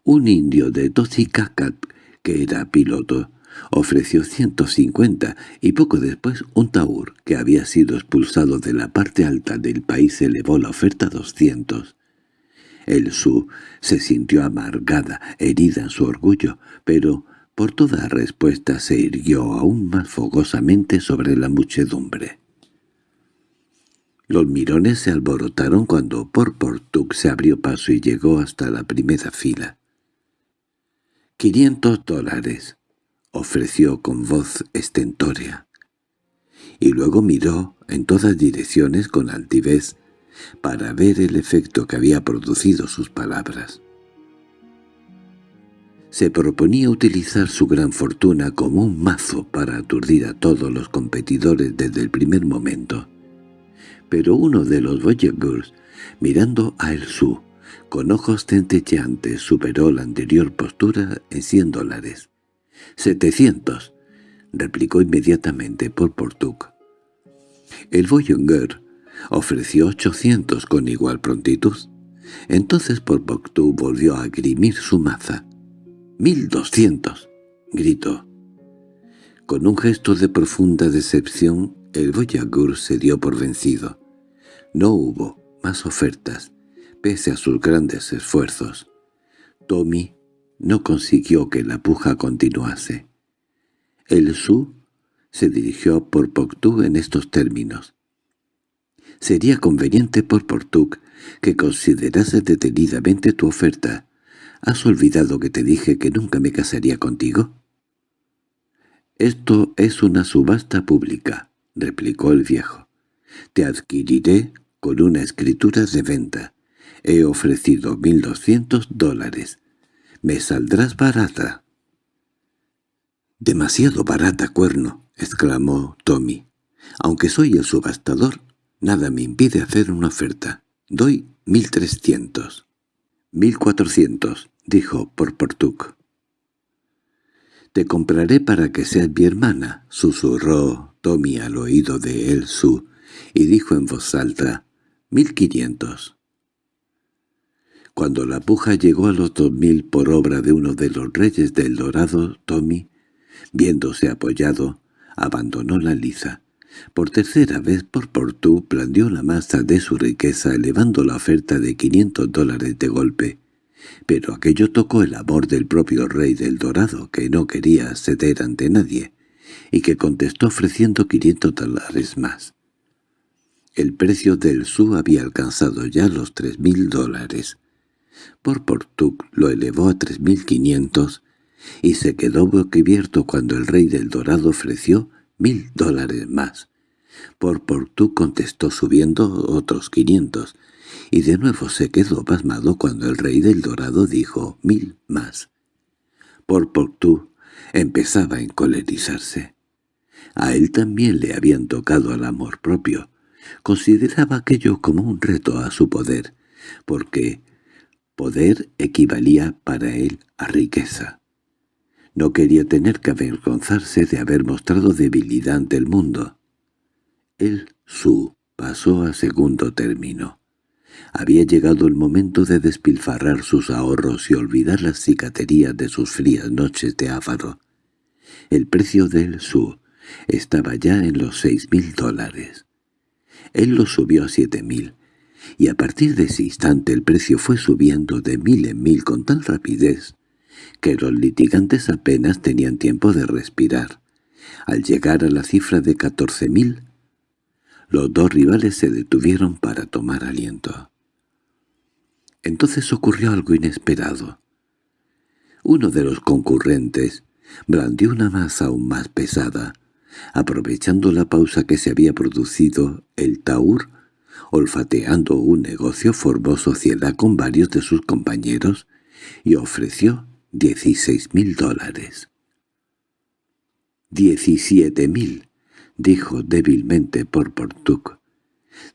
Un indio de Tocicacat, que era piloto, ofreció ciento cincuenta y poco después un taur que había sido expulsado de la parte alta del país elevó la oferta a doscientos. El Su se sintió amargada, herida en su orgullo, pero por toda respuesta se irguió aún más fogosamente sobre la muchedumbre. Los mirones se alborotaron cuando por Portuc se abrió paso y llegó hasta la primera fila. «¡Quinientos dólares!» Ofreció con voz estentórea. Y luego miró en todas direcciones con altivez para ver el efecto que había producido sus palabras. Se proponía utilizar su gran fortuna como un mazo para aturdir a todos los competidores desde el primer momento. Pero uno de los Voyageurs, mirando a El Su, con ojos centelleantes superó la anterior postura en cien dólares. —¡Setecientos! —replicó inmediatamente por Portuc. El Voyager ofreció ochocientos con igual prontitud. Entonces por Portuc volvió a grimir su maza. —¡Mil doscientos! —gritó. Con un gesto de profunda decepción, el Voyager se dio por vencido. No hubo más ofertas, pese a sus grandes esfuerzos. Tommy no consiguió que la puja continuase. El Su se dirigió por Poctú en estos términos. Sería conveniente por Portuc que considerase detenidamente tu oferta. ¿Has olvidado que te dije que nunca me casaría contigo? «Esto es una subasta pública», replicó el viejo. «Te adquiriré con una escritura de venta. He ofrecido mil doscientos dólares. Me saldrás barata». «Demasiado barata, cuerno», exclamó Tommy. «Aunque soy el subastador, nada me impide hacer una oferta. Doy mil trescientos». «Mil cuatrocientos», dijo Porportuk. «Te compraré para que seas mi hermana», susurró Tommy al oído de Elsu, y dijo en voz alta, «mil quinientos». Cuando la puja llegó a los dos mil por obra de uno de los reyes del Dorado, Tommy, viéndose apoyado, abandonó la liza. Por tercera vez por Portú planteó la masa de su riqueza elevando la oferta de quinientos dólares de golpe, pero aquello tocó el amor del propio rey del Dorado, que no quería ceder ante nadie, y que contestó ofreciendo quinientos dólares más. El precio del su había alcanzado ya los tres mil dólares. Por Portuc lo elevó a tres mil quinientos, y se quedó boquiabierto cuando el rey del Dorado ofreció mil dólares más. Por Portuc contestó subiendo otros quinientos, y de nuevo se quedó pasmado cuando el rey del Dorado dijo mil más. Por Portú empezaba a encolerizarse. A él también le habían tocado al amor propio. Consideraba aquello como un reto a su poder, porque poder equivalía para él a riqueza. No quería tener que avergonzarse de haber mostrado debilidad ante el mundo. El su pasó a segundo término. Había llegado el momento de despilfarrar sus ahorros y olvidar las cicaterías de sus frías noches de áfaro. El precio del su estaba ya en los seis mil dólares. Él lo subió a siete mil, y a partir de ese instante el precio fue subiendo de mil en mil con tal rapidez que los litigantes apenas tenían tiempo de respirar. Al llegar a la cifra de catorce mil, los dos rivales se detuvieron para tomar aliento. Entonces ocurrió algo inesperado. Uno de los concurrentes blandió una masa aún más pesada. Aprovechando la pausa que se había producido, el Taur, olfateando un negocio, formó sociedad con varios de sus compañeros y ofreció dieciséis mil dólares. «Diecisiete mil», dijo débilmente por Portuc.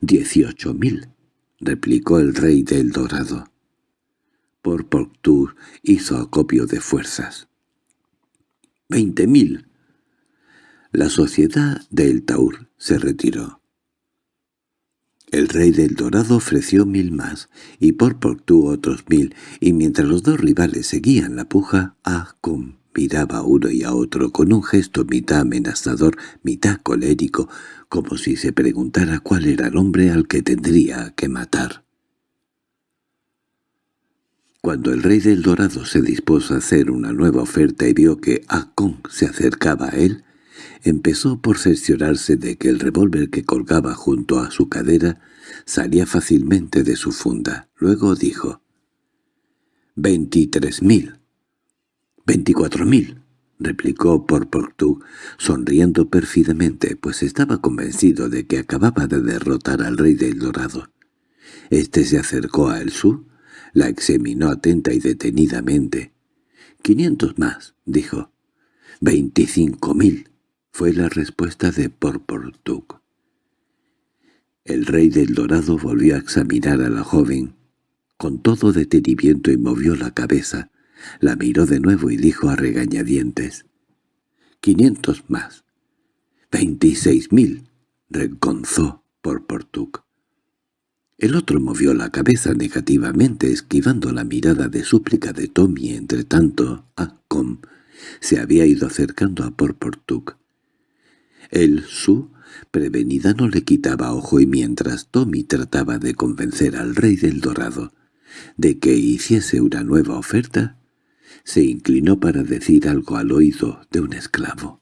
«Dieciocho mil», replicó el rey del Dorado. Por Portuc hizo acopio de fuerzas. «Veinte mil». La sociedad del Taur se retiró. El rey del Dorado ofreció mil más, y por Portu otros mil, y mientras los dos rivales seguían la puja, Acom Miraba a uno y a otro con un gesto mitad amenazador, mitad colérico, como si se preguntara cuál era el hombre al que tendría que matar. Cuando el rey del Dorado se dispuso a hacer una nueva oferta y vio que Akon se acercaba a él, empezó por cerciorarse de que el revólver que colgaba junto a su cadera salía fácilmente de su funda. Luego dijo, «Veintitrés mil». —Veinticuatro mil —replicó Porportu, sonriendo pérfidamente, pues estaba convencido de que acababa de derrotar al rey del Dorado. Este se acercó a Elsu, la examinó atenta y detenidamente. —Quinientos más —dijo. —Veinticinco mil —fue la respuesta de Porportuk. El rey del Dorado volvió a examinar a la joven con todo detenimiento y movió la cabeza, la miró de nuevo y dijo a regañadientes. —¡Quinientos más! —¡Veintiséis mil! —reconzó por Portuc. El otro movió la cabeza negativamente, esquivando la mirada de súplica de Tommy. Entre tanto, Acom se había ido acercando a Porportuk. El su, prevenida, no le quitaba ojo y mientras Tommy trataba de convencer al rey del dorado de que hiciese una nueva oferta, se inclinó para decir algo al oído de un esclavo.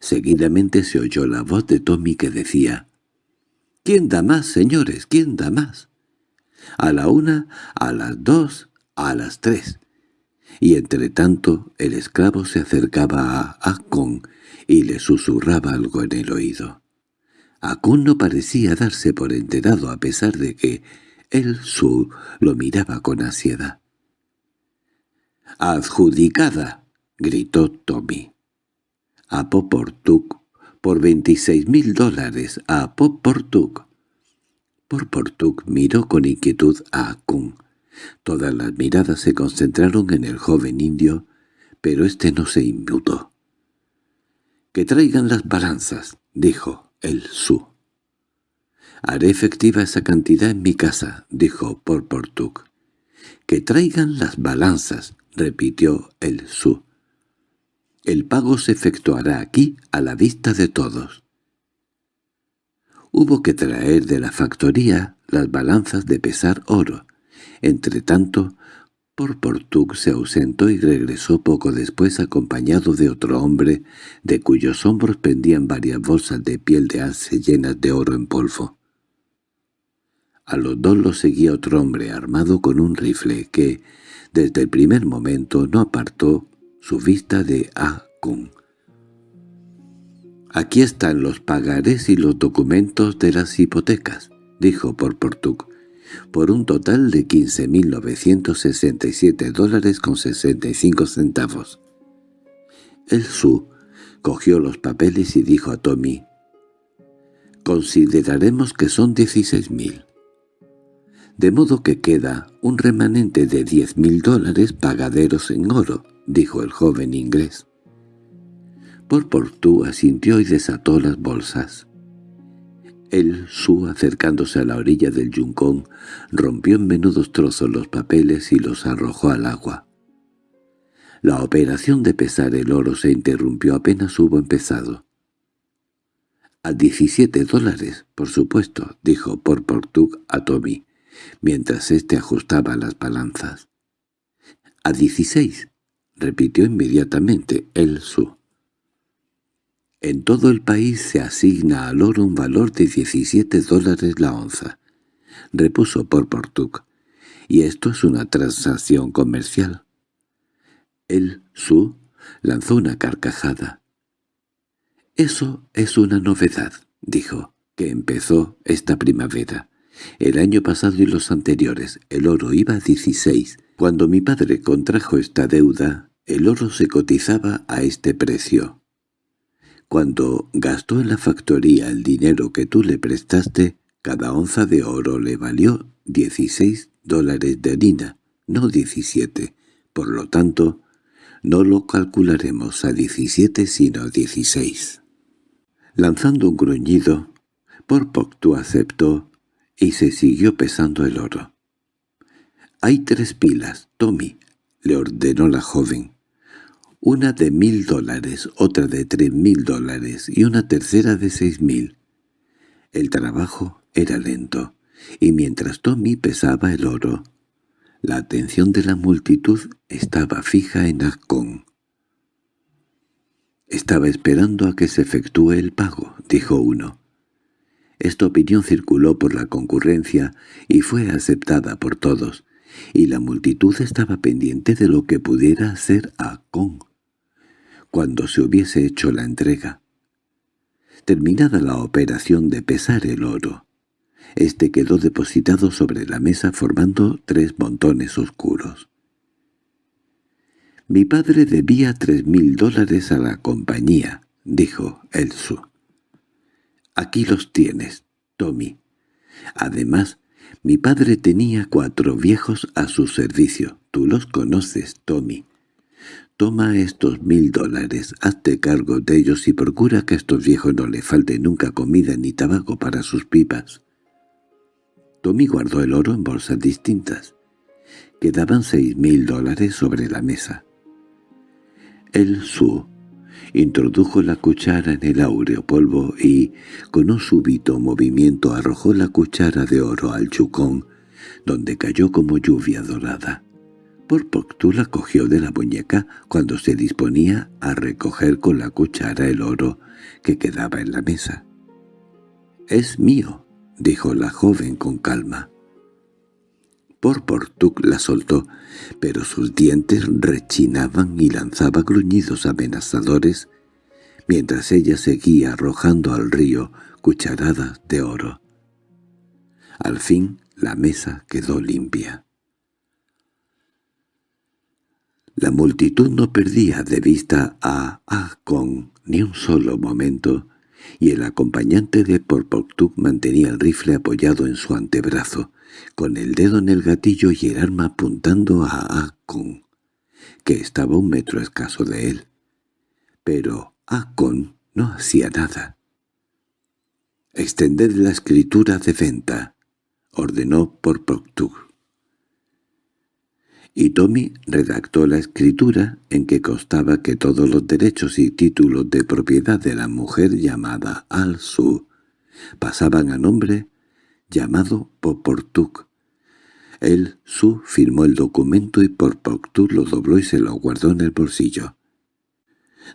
Seguidamente se oyó la voz de Tommy que decía, «¿Quién da más, señores? ¿Quién da más?» «A la una, a las dos, a las tres. y entre tanto el esclavo se acercaba a Akon y le susurraba algo en el oído. Akon no parecía darse por enterado a pesar de que el Su lo miraba con ansiedad. —¡Adjudicada! —gritó Tommy. —A Poportuk, por veintiséis mil dólares, a Poportuk. Porportuk miró con inquietud a Akun. Todas las miradas se concentraron en el joven indio, pero éste no se inmutó. —Que traigan las balanzas —dijo el Su. —Haré efectiva esa cantidad en mi casa —dijo Porportuk. —Que traigan las balanzas —repitió el Su. —El pago se efectuará aquí a la vista de todos. Hubo que traer de la factoría las balanzas de pesar oro. Entretanto, Porportuk se ausentó y regresó poco después acompañado de otro hombre, de cuyos hombros pendían varias bolsas de piel de alce llenas de oro en polvo. A los dos los seguía otro hombre armado con un rifle que, desde el primer momento, no apartó su vista de Ah «Aquí están los pagares y los documentos de las hipotecas», dijo por Portuk, «por un total de 15.967 dólares con 65 centavos». El Su cogió los papeles y dijo a Tommy, «Consideraremos que son 16.000. De modo que queda un remanente de 10.000 dólares pagaderos en oro», dijo el joven inglés. Porportú asintió y desató las bolsas. El Su, acercándose a la orilla del yuncón, rompió en menudos trozos los papeles y los arrojó al agua. La operación de pesar el oro se interrumpió apenas hubo empezado. —A diecisiete dólares, por supuesto —dijo Porportug a Tommy, mientras éste ajustaba las balanzas. —A dieciséis —repitió inmediatamente el Su. En todo el país se asigna al oro un valor de 17 dólares la onza, repuso por Portuc, y esto es una transacción comercial. El Su lanzó una carcajada. «Eso es una novedad», dijo, que empezó esta primavera. El año pasado y los anteriores el oro iba a 16. Cuando mi padre contrajo esta deuda, el oro se cotizaba a este precio. Cuando gastó en la factoría el dinero que tú le prestaste, cada onza de oro le valió 16 dólares de harina, no 17. Por lo tanto, no lo calcularemos a 17 sino a 16. Lanzando un gruñido, Porpoctu aceptó y se siguió pesando el oro. «Hay tres pilas, Tommy», le ordenó la joven una de mil dólares, otra de tres mil dólares y una tercera de seis mil. El trabajo era lento, y mientras Tommy pesaba el oro, la atención de la multitud estaba fija en Akon. «Estaba esperando a que se efectúe el pago», dijo uno. Esta opinión circuló por la concurrencia y fue aceptada por todos, y la multitud estaba pendiente de lo que pudiera hacer Akon cuando se hubiese hecho la entrega. Terminada la operación de pesar el oro, este quedó depositado sobre la mesa formando tres montones oscuros. «Mi padre debía tres mil dólares a la compañía», dijo Elsu. «Aquí los tienes, Tommy. Además, mi padre tenía cuatro viejos a su servicio. Tú los conoces, Tommy. Toma estos mil dólares, hazte cargo de ellos y procura que a estos viejos no le falte nunca comida ni tabaco para sus pipas. Tommy guardó el oro en bolsas distintas. Quedaban seis mil dólares sobre la mesa. El Su introdujo la cuchara en el áureo polvo y, con un súbito movimiento, arrojó la cuchara de oro al chucón, donde cayó como lluvia dorada. Porpoctú la cogió de la muñeca cuando se disponía a recoger con la cuchara el oro que quedaba en la mesa. «Es mío», dijo la joven con calma. Por la soltó, pero sus dientes rechinaban y lanzaba gruñidos amenazadores, mientras ella seguía arrojando al río cucharadas de oro. Al fin la mesa quedó limpia. La multitud no perdía de vista a Akon ni un solo momento, y el acompañante de Porpoctuk mantenía el rifle apoyado en su antebrazo, con el dedo en el gatillo y el arma apuntando a Akon, que estaba un metro escaso de él. Pero Akon no hacía nada. «Extended la escritura de venta», ordenó Porpoctuk y Tommy redactó la escritura en que constaba que todos los derechos y títulos de propiedad de la mujer llamada Al-Su pasaban a nombre llamado Poportuk. El Su firmó el documento y Poportuk lo dobló y se lo guardó en el bolsillo.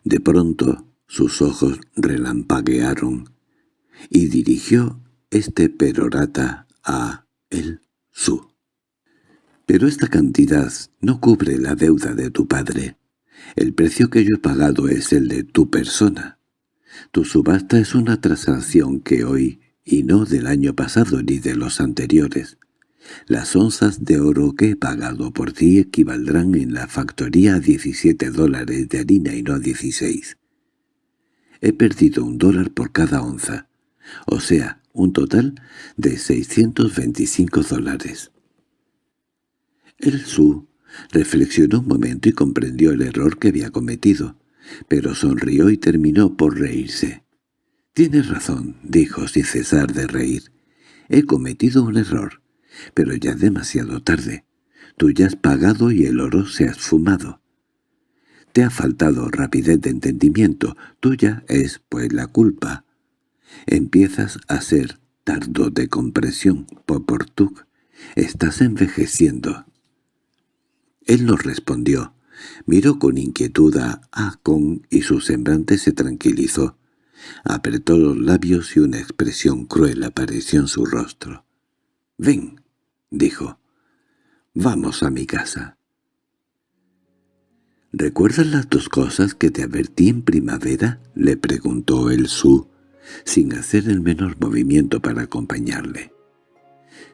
De pronto sus ojos relampaguearon y dirigió este perorata a el Su. Pero esta cantidad no cubre la deuda de tu padre. El precio que yo he pagado es el de tu persona. Tu subasta es una transacción que hoy, y no del año pasado ni de los anteriores. Las onzas de oro que he pagado por ti equivaldrán en la factoría a 17 dólares de harina y no a 16. He perdido un dólar por cada onza, o sea, un total de 625 dólares. El Su reflexionó un momento y comprendió el error que había cometido, pero sonrió y terminó por reírse. «Tienes razón», dijo sin cesar de reír. «He cometido un error, pero ya demasiado tarde. Tú ya has pagado y el oro se ha esfumado. Te ha faltado rapidez de entendimiento, tuya es, pues, la culpa. Empiezas a ser tardo de compresión, Poportuk. Estás envejeciendo. Él no respondió. Miró con inquietud a Akon y su semblante se tranquilizó. Apretó los labios y una expresión cruel apareció en su rostro. «Ven», dijo. «Vamos a mi casa». —¿Recuerdas las dos cosas que te advertí en primavera? —le preguntó el Su, sin hacer el menor movimiento para acompañarle.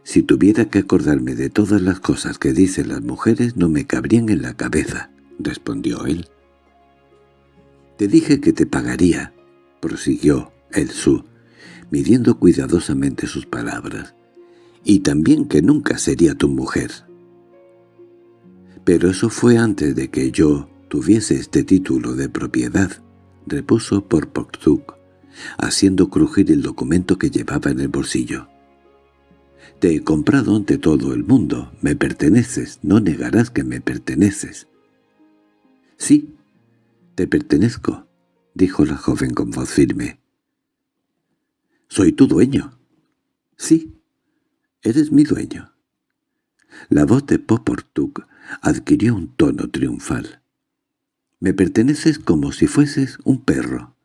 Si tuviera que acordarme de todas las cosas que dicen las mujeres no me cabrían en la cabeza, respondió él. Te dije que te pagaría, prosiguió el Su, midiendo cuidadosamente sus palabras, y también que nunca sería tu mujer. Pero eso fue antes de que yo tuviese este título de propiedad, repuso por Poktuk, haciendo crujir el documento que llevaba en el bolsillo. Te he comprado ante todo el mundo. Me perteneces. No negarás que me perteneces. —Sí, te pertenezco —dijo la joven con voz firme. —¿Soy tu dueño? —Sí, eres mi dueño. La voz de Poportuk adquirió un tono triunfal. —Me perteneces como si fueses un perro.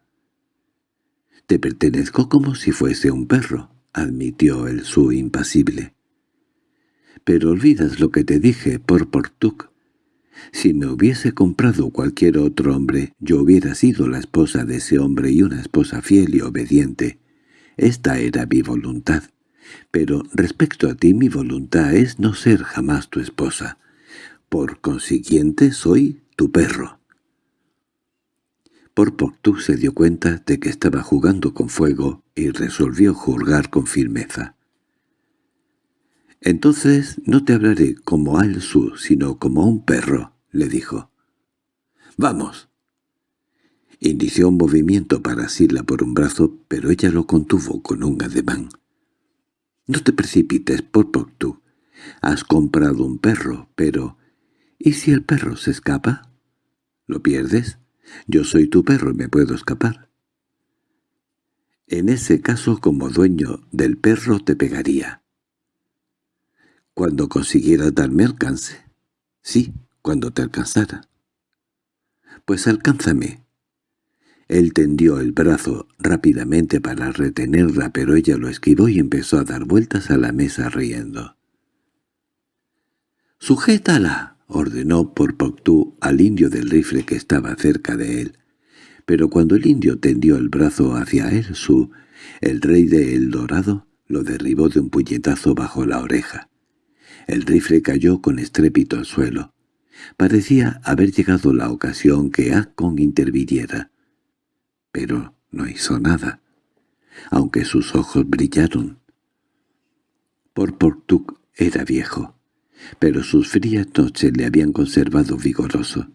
—Te pertenezco como si fuese un perro —admitió el su impasible. —Pero olvidas lo que te dije por Portuc. Si me hubiese comprado cualquier otro hombre, yo hubiera sido la esposa de ese hombre y una esposa fiel y obediente. Esta era mi voluntad. Pero respecto a ti mi voluntad es no ser jamás tu esposa. Por consiguiente soy tu perro. Por Portu se dio cuenta de que estaba jugando con fuego y resolvió juzgar con firmeza. «Entonces no te hablaré como a Su, sino como a un perro», le dijo. «¡Vamos!» Inició un movimiento para asirla por un brazo, pero ella lo contuvo con un ademán. «No te precipites, por Portu. Has comprado un perro, pero... ¿Y si el perro se escapa? ¿Lo pierdes? Yo soy tu perro y me puedo escapar. En ese caso, como dueño del perro, te pegaría. Cuando consiguieras darme alcance. Sí, cuando te alcanzara. Pues alcánzame. Él tendió el brazo rápidamente para retenerla, pero ella lo esquivó y empezó a dar vueltas a la mesa riendo. —¡Sujétala! —ordenó por Poctú al indio del rifle que estaba cerca de él. Pero cuando el indio tendió el brazo hacia él, su, el rey de El Dorado, lo derribó de un puñetazo bajo la oreja. El rifle cayó con estrépito al suelo. Parecía haber llegado la ocasión que Akon interviniera. Pero no hizo nada, aunque sus ojos brillaron. Por Portuk era viejo, pero sus frías noches le habían conservado vigoroso.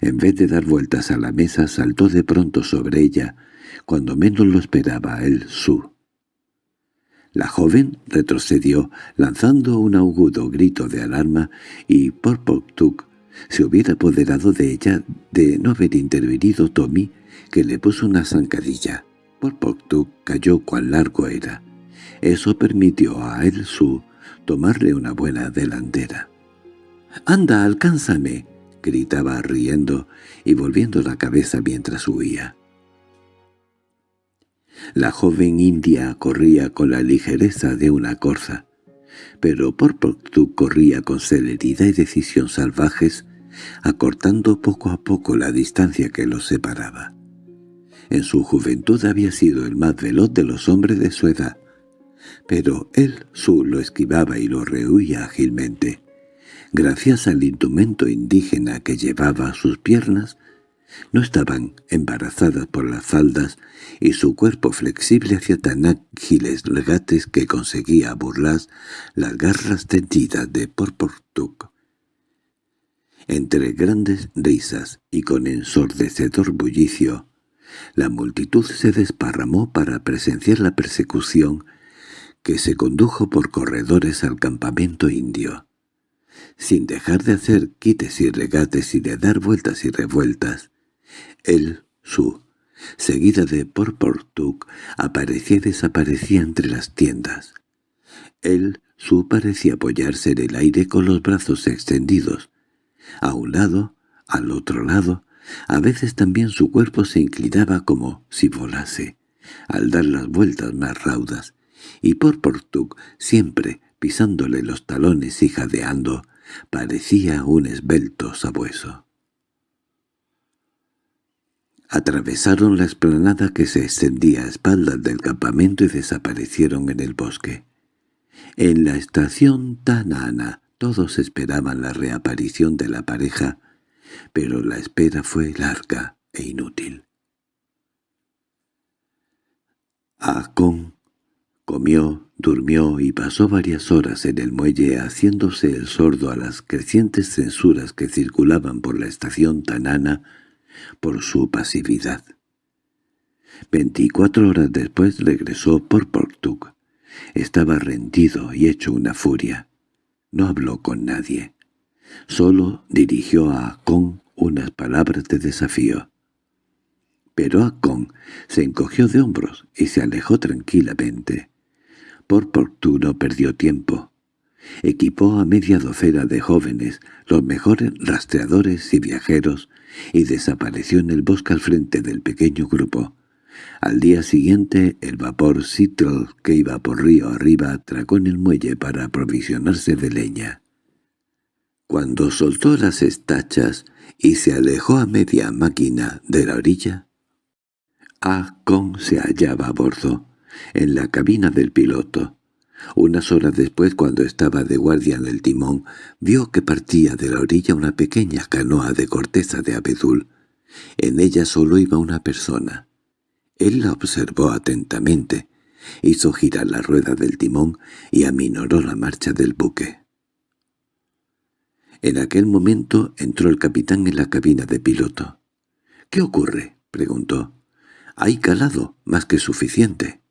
En vez de dar vueltas a la mesa, saltó de pronto sobre ella, cuando menos lo esperaba el su. La joven retrocedió, lanzando un agudo grito de alarma, y Porpoktuk se hubiera apoderado de ella de no haber intervenido Tommy, que le puso una zancadilla. Porpoktuk cayó cuán largo era. Eso permitió a El Su tomarle una buena delantera. —¡Anda, alcánzame! —gritaba riendo y volviendo la cabeza mientras huía. La joven india corría con la ligereza de una corza, pero Porpoctu corría con celeridad y decisión salvajes, acortando poco a poco la distancia que los separaba. En su juventud había sido el más veloz de los hombres de su edad, pero él su lo esquivaba y lo rehuía ágilmente. Gracias al indumento indígena que llevaba sus piernas, no estaban embarazadas por las faldas y su cuerpo flexible hacía tan ágiles regates que conseguía burlar las garras tendidas de Porportuk. Entre grandes risas y con ensordecedor bullicio, la multitud se desparramó para presenciar la persecución que se condujo por corredores al campamento indio. Sin dejar de hacer quites y regates y de dar vueltas y revueltas, el su, seguida de Porportuk, aparecía y desaparecía entre las tiendas. El su parecía apoyarse en el aire con los brazos extendidos. A un lado, al otro lado, a veces también su cuerpo se inclinaba como si volase, al dar las vueltas más raudas, y Porportuk, siempre pisándole los talones y jadeando, parecía un esbelto sabueso. Atravesaron la explanada que se extendía a espaldas del campamento y desaparecieron en el bosque. En la estación Tanana todos esperaban la reaparición de la pareja, pero la espera fue larga e inútil. Comió, durmió y pasó varias horas en el muelle haciéndose el sordo a las crecientes censuras que circulaban por la estación Tanana por su pasividad. Veinticuatro horas después regresó por Portuk. Estaba rendido y hecho una furia. No habló con nadie. Solo dirigió a Akon unas palabras de desafío. Pero Akon se encogió de hombros y se alejó tranquilamente. Por no perdió tiempo. Equipó a media docena de jóvenes, los mejores rastreadores y viajeros, y desapareció en el bosque al frente del pequeño grupo. Al día siguiente el vapor Seattle que iba por río arriba atracó en el muelle para aprovisionarse de leña. Cuando soltó las estachas y se alejó a media máquina de la orilla, A. Kong se hallaba a bordo, en la cabina del piloto. Unas horas después, cuando estaba de guardia en el timón, vio que partía de la orilla una pequeña canoa de corteza de abedul. En ella solo iba una persona. Él la observó atentamente, hizo girar la rueda del timón y aminoró la marcha del buque. En aquel momento entró el capitán en la cabina de piloto. —¿Qué ocurre? —preguntó. —Hay calado, más que suficiente.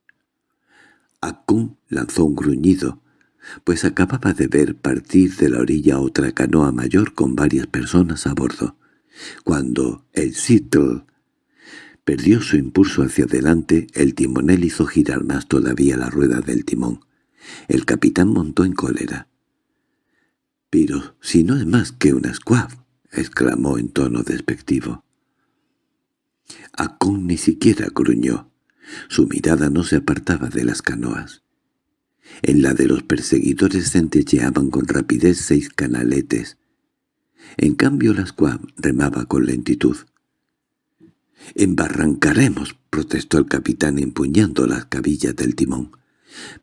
Akun lanzó un gruñido, pues acababa de ver partir de la orilla otra canoa mayor con varias personas a bordo. Cuando el Seattle perdió su impulso hacia adelante, el timonel hizo girar más todavía la rueda del timón. El capitán montó en cólera. —Pero si no es más que una squab —exclamó en tono despectivo. Akun ni siquiera gruñó. Su mirada no se apartaba de las canoas. En la de los perseguidores centelleaban con rapidez seis canaletes. En cambio la squab remaba con lentitud. «Embarrancaremos», protestó el capitán empuñando las cabillas del timón.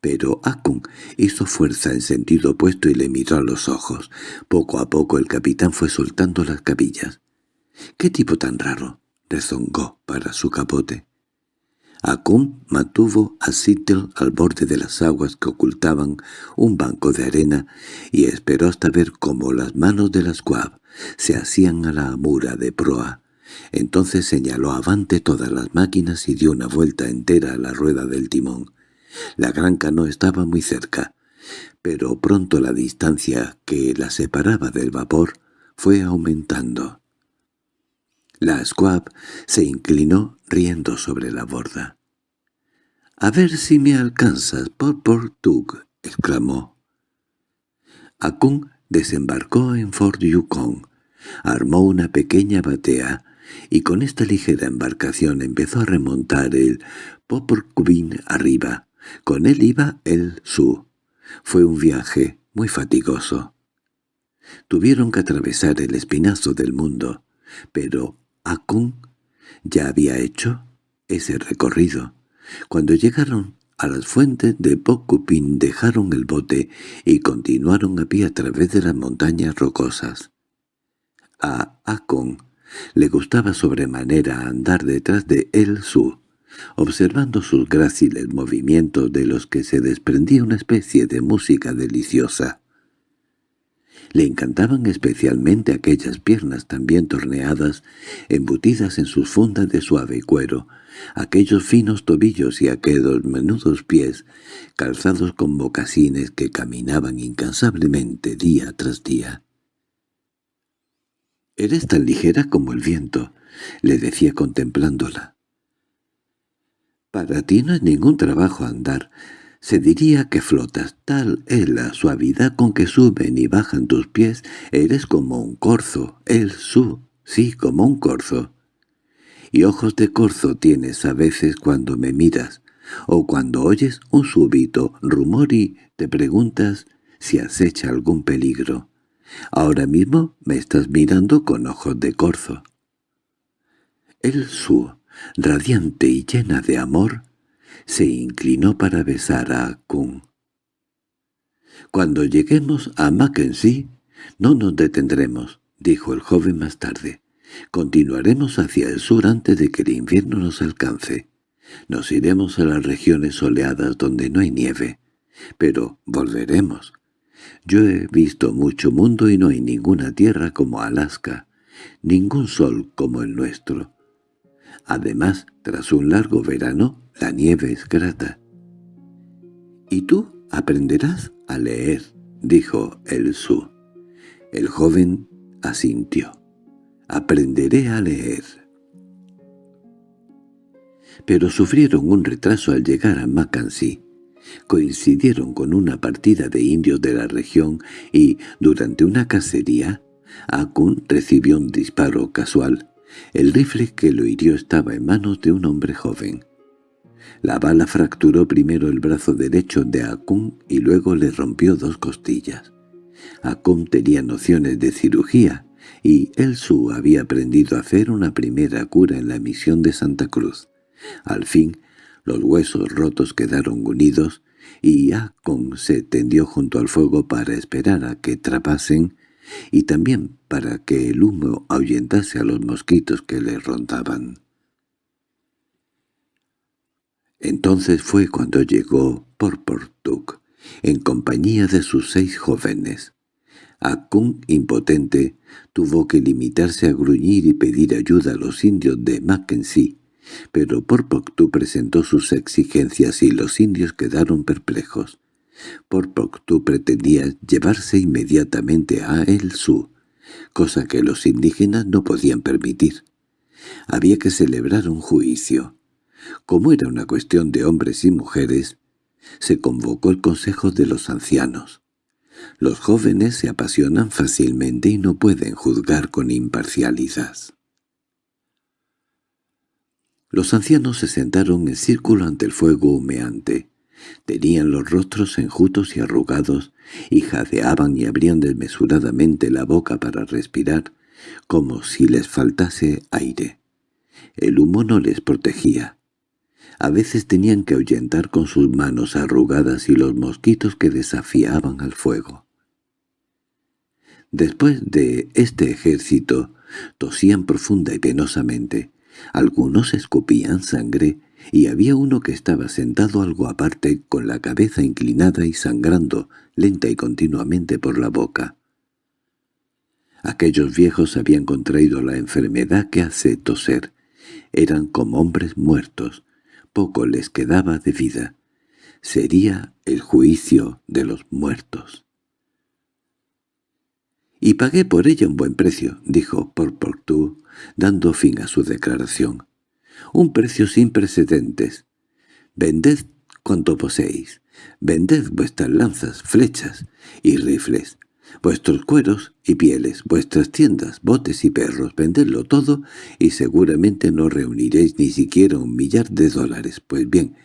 Pero Akun hizo fuerza en sentido opuesto y le miró a los ojos. Poco a poco el capitán fue soltando las cabillas. —¿Qué tipo tan raro? —rezongó para su capote. Akun mantuvo a Sittel al borde de las aguas que ocultaban un banco de arena y esperó hasta ver cómo las manos de la squab se hacían a la amura de proa. Entonces señaló avante todas las máquinas y dio una vuelta entera a la rueda del timón. La gran canoa estaba muy cerca, pero pronto la distancia que la separaba del vapor fue aumentando. La squab se inclinó riendo sobre la borda. —A ver si me alcanzas, por Portug —exclamó. Akun desembarcó en Fort Yukon, armó una pequeña batea y con esta ligera embarcación empezó a remontar el Poporcubin arriba. Con él iba el Su. Fue un viaje muy fatigoso. Tuvieron que atravesar el espinazo del mundo, pero Akun ya había hecho ese recorrido. Cuando llegaron a las fuentes de Pocupin dejaron el bote y continuaron a pie a través de las montañas rocosas. A Akon le gustaba sobremanera andar detrás de El Su, observando sus gráciles movimientos de los que se desprendía una especie de música deliciosa. Le encantaban especialmente aquellas piernas tan bien torneadas, embutidas en sus fundas de suave cuero, aquellos finos tobillos y aquellos menudos pies, calzados con mocasines que caminaban incansablemente día tras día. «Eres tan ligera como el viento», le decía contemplándola. «Para ti no es ningún trabajo andar. Se diría que flotas. Tal es la suavidad con que suben y bajan tus pies. Eres como un corzo. El su. Sí, como un corzo. Y ojos de corzo tienes a veces cuando me miras, o cuando oyes un súbito rumor y te preguntas si acecha algún peligro. Ahora mismo me estás mirando con ojos de corzo. El su, radiante y llena de amor, se inclinó para besar a Kun. «Cuando lleguemos a Mackenzie, no nos detendremos», dijo el joven más tarde. «Continuaremos hacia el sur antes de que el invierno nos alcance. Nos iremos a las regiones soleadas donde no hay nieve, pero volveremos. Yo he visto mucho mundo y no hay ninguna tierra como Alaska, ningún sol como el nuestro. Además, tras un largo verano, la nieve es grata. —¿Y tú aprenderás a leer? —dijo el Su. El joven asintió. —Aprenderé a leer. Pero sufrieron un retraso al llegar a Mackenzie coincidieron con una partida de indios de la región y, durante una cacería, Akun recibió un disparo casual. El rifle que lo hirió estaba en manos de un hombre joven. La bala fracturó primero el brazo derecho de Akun y luego le rompió dos costillas. Akun tenía nociones de cirugía y El Su había aprendido a hacer una primera cura en la misión de Santa Cruz. Al fin los huesos rotos quedaron unidos y Akon se tendió junto al fuego para esperar a que trapasen y también para que el humo ahuyentase a los mosquitos que le rondaban. Entonces fue cuando llegó Porportuk, en compañía de sus seis jóvenes. Akun, impotente, tuvo que limitarse a gruñir y pedir ayuda a los indios de Mackenzie, pero Porpoctú presentó sus exigencias y los indios quedaron perplejos. Porpoctú pretendía llevarse inmediatamente a El Su, cosa que los indígenas no podían permitir. Había que celebrar un juicio. Como era una cuestión de hombres y mujeres, se convocó el consejo de los ancianos. Los jóvenes se apasionan fácilmente y no pueden juzgar con imparcialidad. Los ancianos se sentaron en círculo ante el fuego humeante. Tenían los rostros enjutos y arrugados, y jadeaban y abrían desmesuradamente la boca para respirar, como si les faltase aire. El humo no les protegía. A veces tenían que ahuyentar con sus manos arrugadas y los mosquitos que desafiaban al fuego. Después de este ejército, tosían profunda y penosamente. Algunos escupían sangre, y había uno que estaba sentado algo aparte con la cabeza inclinada y sangrando lenta y continuamente por la boca. Aquellos viejos habían contraído la enfermedad que hace toser. Eran como hombres muertos. Poco les quedaba de vida. Sería el juicio de los muertos. —Y pagué por ella un buen precio —dijo Porportú, dando fin a su declaración. —Un precio sin precedentes. Vended cuanto poseéis. Vended vuestras lanzas, flechas y rifles, vuestros cueros y pieles, vuestras tiendas, botes y perros, vendedlo todo y seguramente no reuniréis ni siquiera un millar de dólares. Pues bien,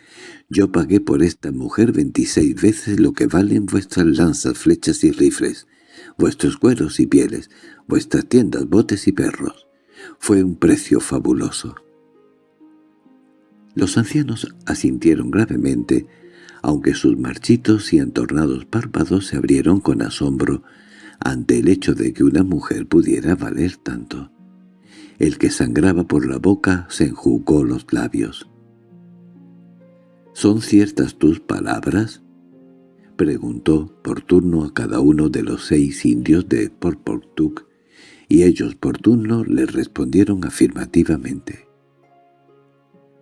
yo pagué por esta mujer veintiséis veces lo que valen vuestras lanzas, flechas y rifles, vuestros cueros y pieles, vuestras tiendas, botes y perros. Fue un precio fabuloso. Los ancianos asintieron gravemente, aunque sus marchitos y entornados párpados se abrieron con asombro ante el hecho de que una mujer pudiera valer tanto. El que sangraba por la boca se enjugó los labios. —¿Son ciertas tus palabras? —preguntó por turno a cada uno de los seis indios de Porportuk, y ellos por turno le respondieron afirmativamente.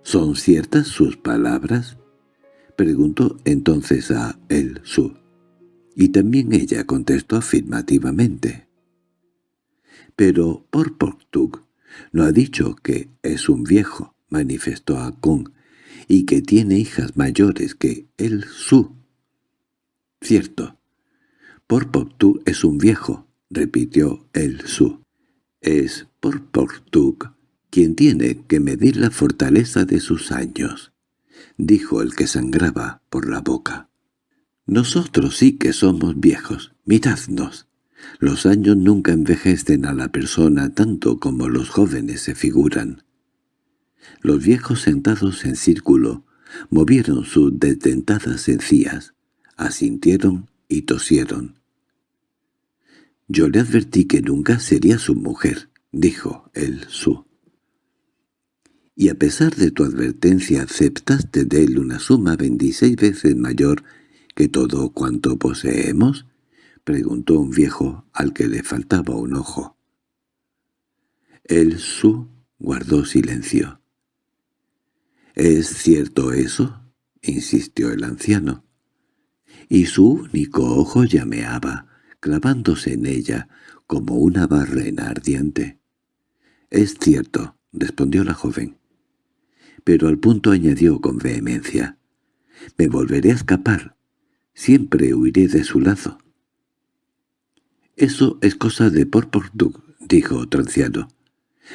—¿Son ciertas sus palabras? —preguntó entonces a El Su. Y también ella contestó afirmativamente. —Pero Porportuk no ha dicho que es un viejo —manifestó a Kong— y que tiene hijas mayores que El Su. —Cierto. Porportuk es un viejo —repitió El Su. —Es Porportuk quien tiene que medir la fortaleza de sus años —dijo el que sangraba por la boca. «Nosotros sí que somos viejos, miradnos. Los años nunca envejecen a la persona tanto como los jóvenes se figuran». Los viejos sentados en círculo movieron sus detentadas encías, asintieron y tosieron. «Yo le advertí que nunca sería su mujer», dijo el su y a pesar de tu advertencia aceptaste de él una suma veintiséis veces mayor que todo cuanto poseemos? —preguntó un viejo al que le faltaba un ojo. El Su guardó silencio. —¿Es cierto eso? —insistió el anciano. Y su único ojo llameaba, clavándose en ella como una barrena ardiente. —Es cierto —respondió la joven pero al punto añadió con vehemencia. «Me volveré a escapar. Siempre huiré de su lazo». «Eso es cosa de Porportuk», dijo otro anciano.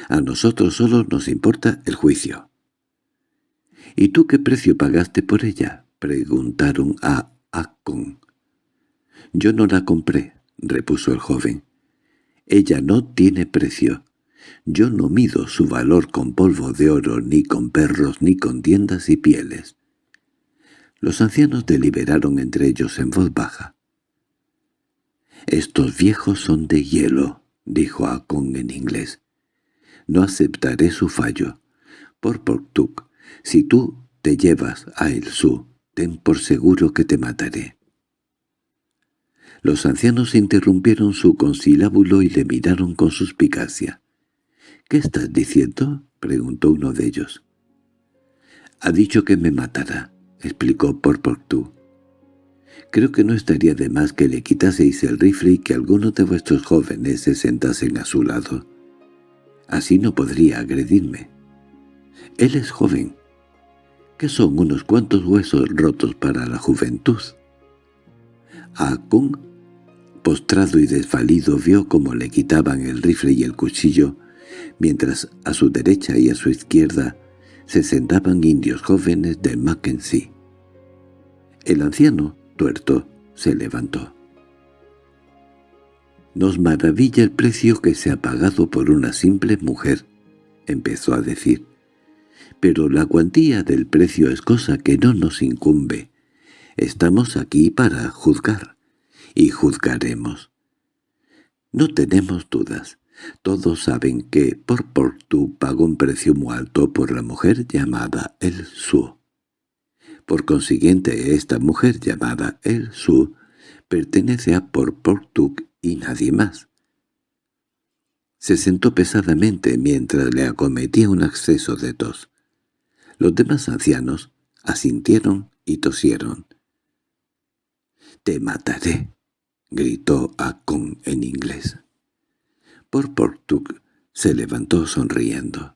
«A nosotros solo nos importa el juicio». «¿Y tú qué precio pagaste por ella?» preguntaron a Akon. «Yo no la compré», repuso el joven. «Ella no tiene precio. Yo no mido su valor con polvo de oro, ni con perros, ni con tiendas y pieles. Los ancianos deliberaron entre ellos en voz baja. «Estos viejos son de hielo», dijo Akon en inglés. «No aceptaré su fallo. Por Portuk, si tú te llevas a El Su, ten por seguro que te mataré». Los ancianos interrumpieron su conciliábulo y le miraron con suspicacia. —¿Qué estás diciendo? —preguntó uno de ellos. —Ha dicho que me matará —explicó Porportú. Creo que no estaría de más que le quitaseis el rifle y que algunos de vuestros jóvenes se sentasen a su lado. Así no podría agredirme. Él es joven. ¿Qué son unos cuantos huesos rotos para la juventud? Akun, postrado y desvalido, vio cómo le quitaban el rifle y el cuchillo mientras a su derecha y a su izquierda se sentaban indios jóvenes de Mackenzie. El anciano, tuerto, se levantó. «Nos maravilla el precio que se ha pagado por una simple mujer», empezó a decir. «Pero la cuantía del precio es cosa que no nos incumbe. Estamos aquí para juzgar, y juzgaremos. No tenemos dudas. Todos saben que por Portu pagó un precio muy alto por la mujer llamada El Su. Por consiguiente, esta mujer llamada El Su pertenece a Por Portu y nadie más. Se sentó pesadamente mientras le acometía un acceso de tos. Los demás ancianos asintieron y tosieron. «¡Te mataré!» —gritó Akon en inglés. Por Portug se levantó sonriendo.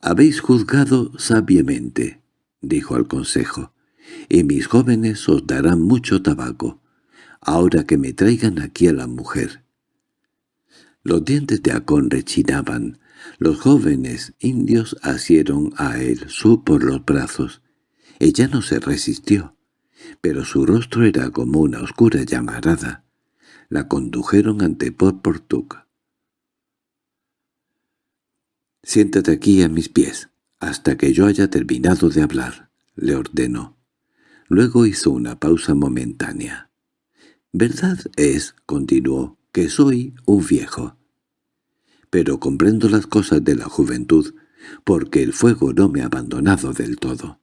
«Habéis juzgado sabiamente», dijo al consejo, «y mis jóvenes os darán mucho tabaco, ahora que me traigan aquí a la mujer». Los dientes de Acón rechinaban. Los jóvenes indios asieron a él su por los brazos. Ella no se resistió pero su rostro era como una oscura llamarada. La condujeron ante Porportuk. «Siéntate aquí a mis pies, hasta que yo haya terminado de hablar», le ordenó. Luego hizo una pausa momentánea. «Verdad es», continuó, «que soy un viejo. Pero comprendo las cosas de la juventud, porque el fuego no me ha abandonado del todo.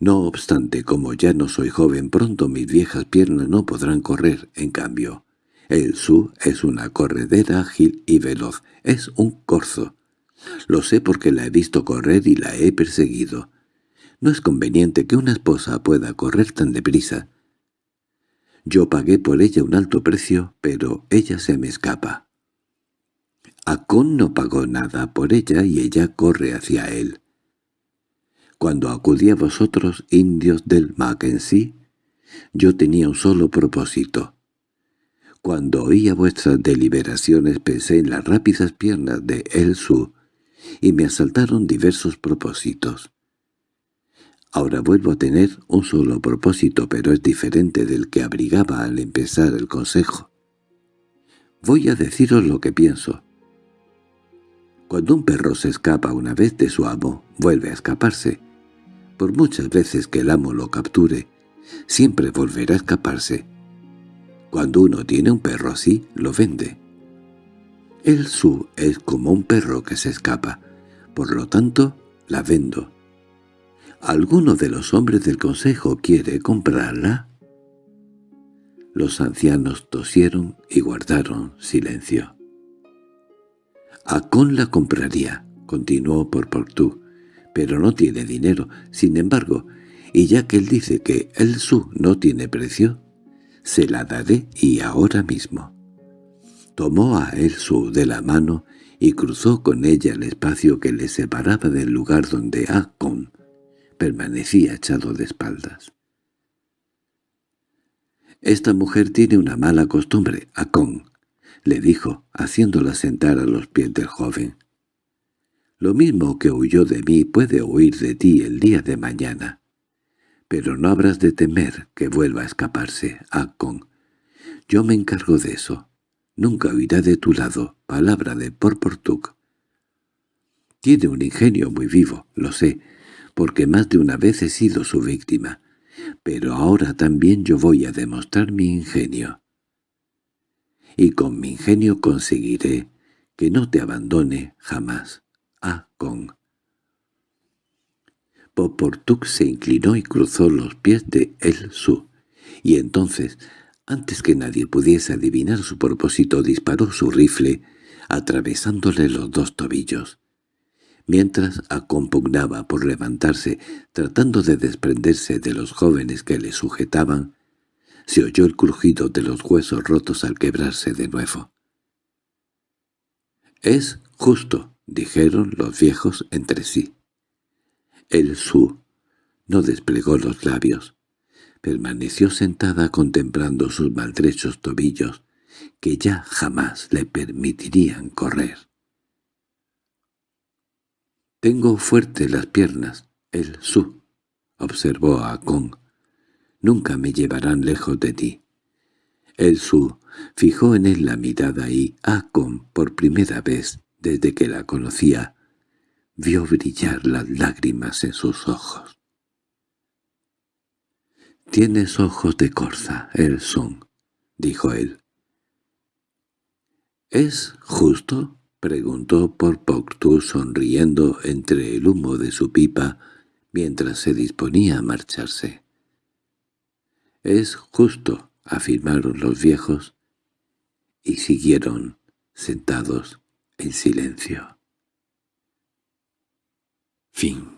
No obstante, como ya no soy joven, pronto mis viejas piernas no podrán correr, en cambio. El Su es una corredera ágil y veloz, es un corzo. Lo sé porque la he visto correr y la he perseguido. No es conveniente que una esposa pueda correr tan deprisa. Yo pagué por ella un alto precio, pero ella se me escapa. Acon no pagó nada por ella y ella corre hacia él. Cuando acudí a vosotros, indios del Mackenzie, yo tenía un solo propósito. Cuando oía vuestras deliberaciones pensé en las rápidas piernas de El Su y me asaltaron diversos propósitos. Ahora vuelvo a tener un solo propósito, pero es diferente del que abrigaba al empezar el consejo. Voy a deciros lo que pienso. Cuando un perro se escapa una vez de su amo, vuelve a escaparse. Por muchas veces que el amo lo capture, siempre volverá a escaparse. Cuando uno tiene un perro así, lo vende. El su es como un perro que se escapa, por lo tanto, la vendo. ¿Alguno de los hombres del consejo quiere comprarla? Los ancianos tosieron y guardaron silencio. Acón la compraría, continuó por pero no tiene dinero. Sin embargo, y ya que él dice que el su no tiene precio, se la daré y ahora mismo. Tomó a el su de la mano y cruzó con ella el espacio que le separaba del lugar donde Akon permanecía echado de espaldas. «Esta mujer tiene una mala costumbre, Akon», le dijo, haciéndola sentar a los pies del joven. Lo mismo que huyó de mí puede huir de ti el día de mañana. Pero no habrás de temer que vuelva a escaparse, Akon. Yo me encargo de eso. Nunca huirá de tu lado, palabra de Porportuk. Tiene un ingenio muy vivo, lo sé, porque más de una vez he sido su víctima. Pero ahora también yo voy a demostrar mi ingenio. Y con mi ingenio conseguiré que no te abandone jamás. Poportuk se inclinó y cruzó los pies de El Su, y entonces, antes que nadie pudiese adivinar su propósito, disparó su rifle, atravesándole los dos tobillos. Mientras acompugnaba por levantarse, tratando de desprenderse de los jóvenes que le sujetaban, se oyó el crujido de los huesos rotos al quebrarse de nuevo. «Es justo», dijeron los viejos entre sí. El Su no desplegó los labios. Permaneció sentada contemplando sus maltrechos tobillos, que ya jamás le permitirían correr. «Tengo fuerte las piernas, el Su», observó a Kong. nunca me llevarán lejos de ti. El Su fijó en él la mirada y Akon, por primera vez desde que la conocía, vio brillar las lágrimas en sus ojos. «Tienes ojos de corza, el son», dijo él. «¿Es justo?» preguntó por sonriendo entre el humo de su pipa mientras se disponía a marcharse. «Es justo», afirmaron los viejos, y siguieron sentados en silencio. Fin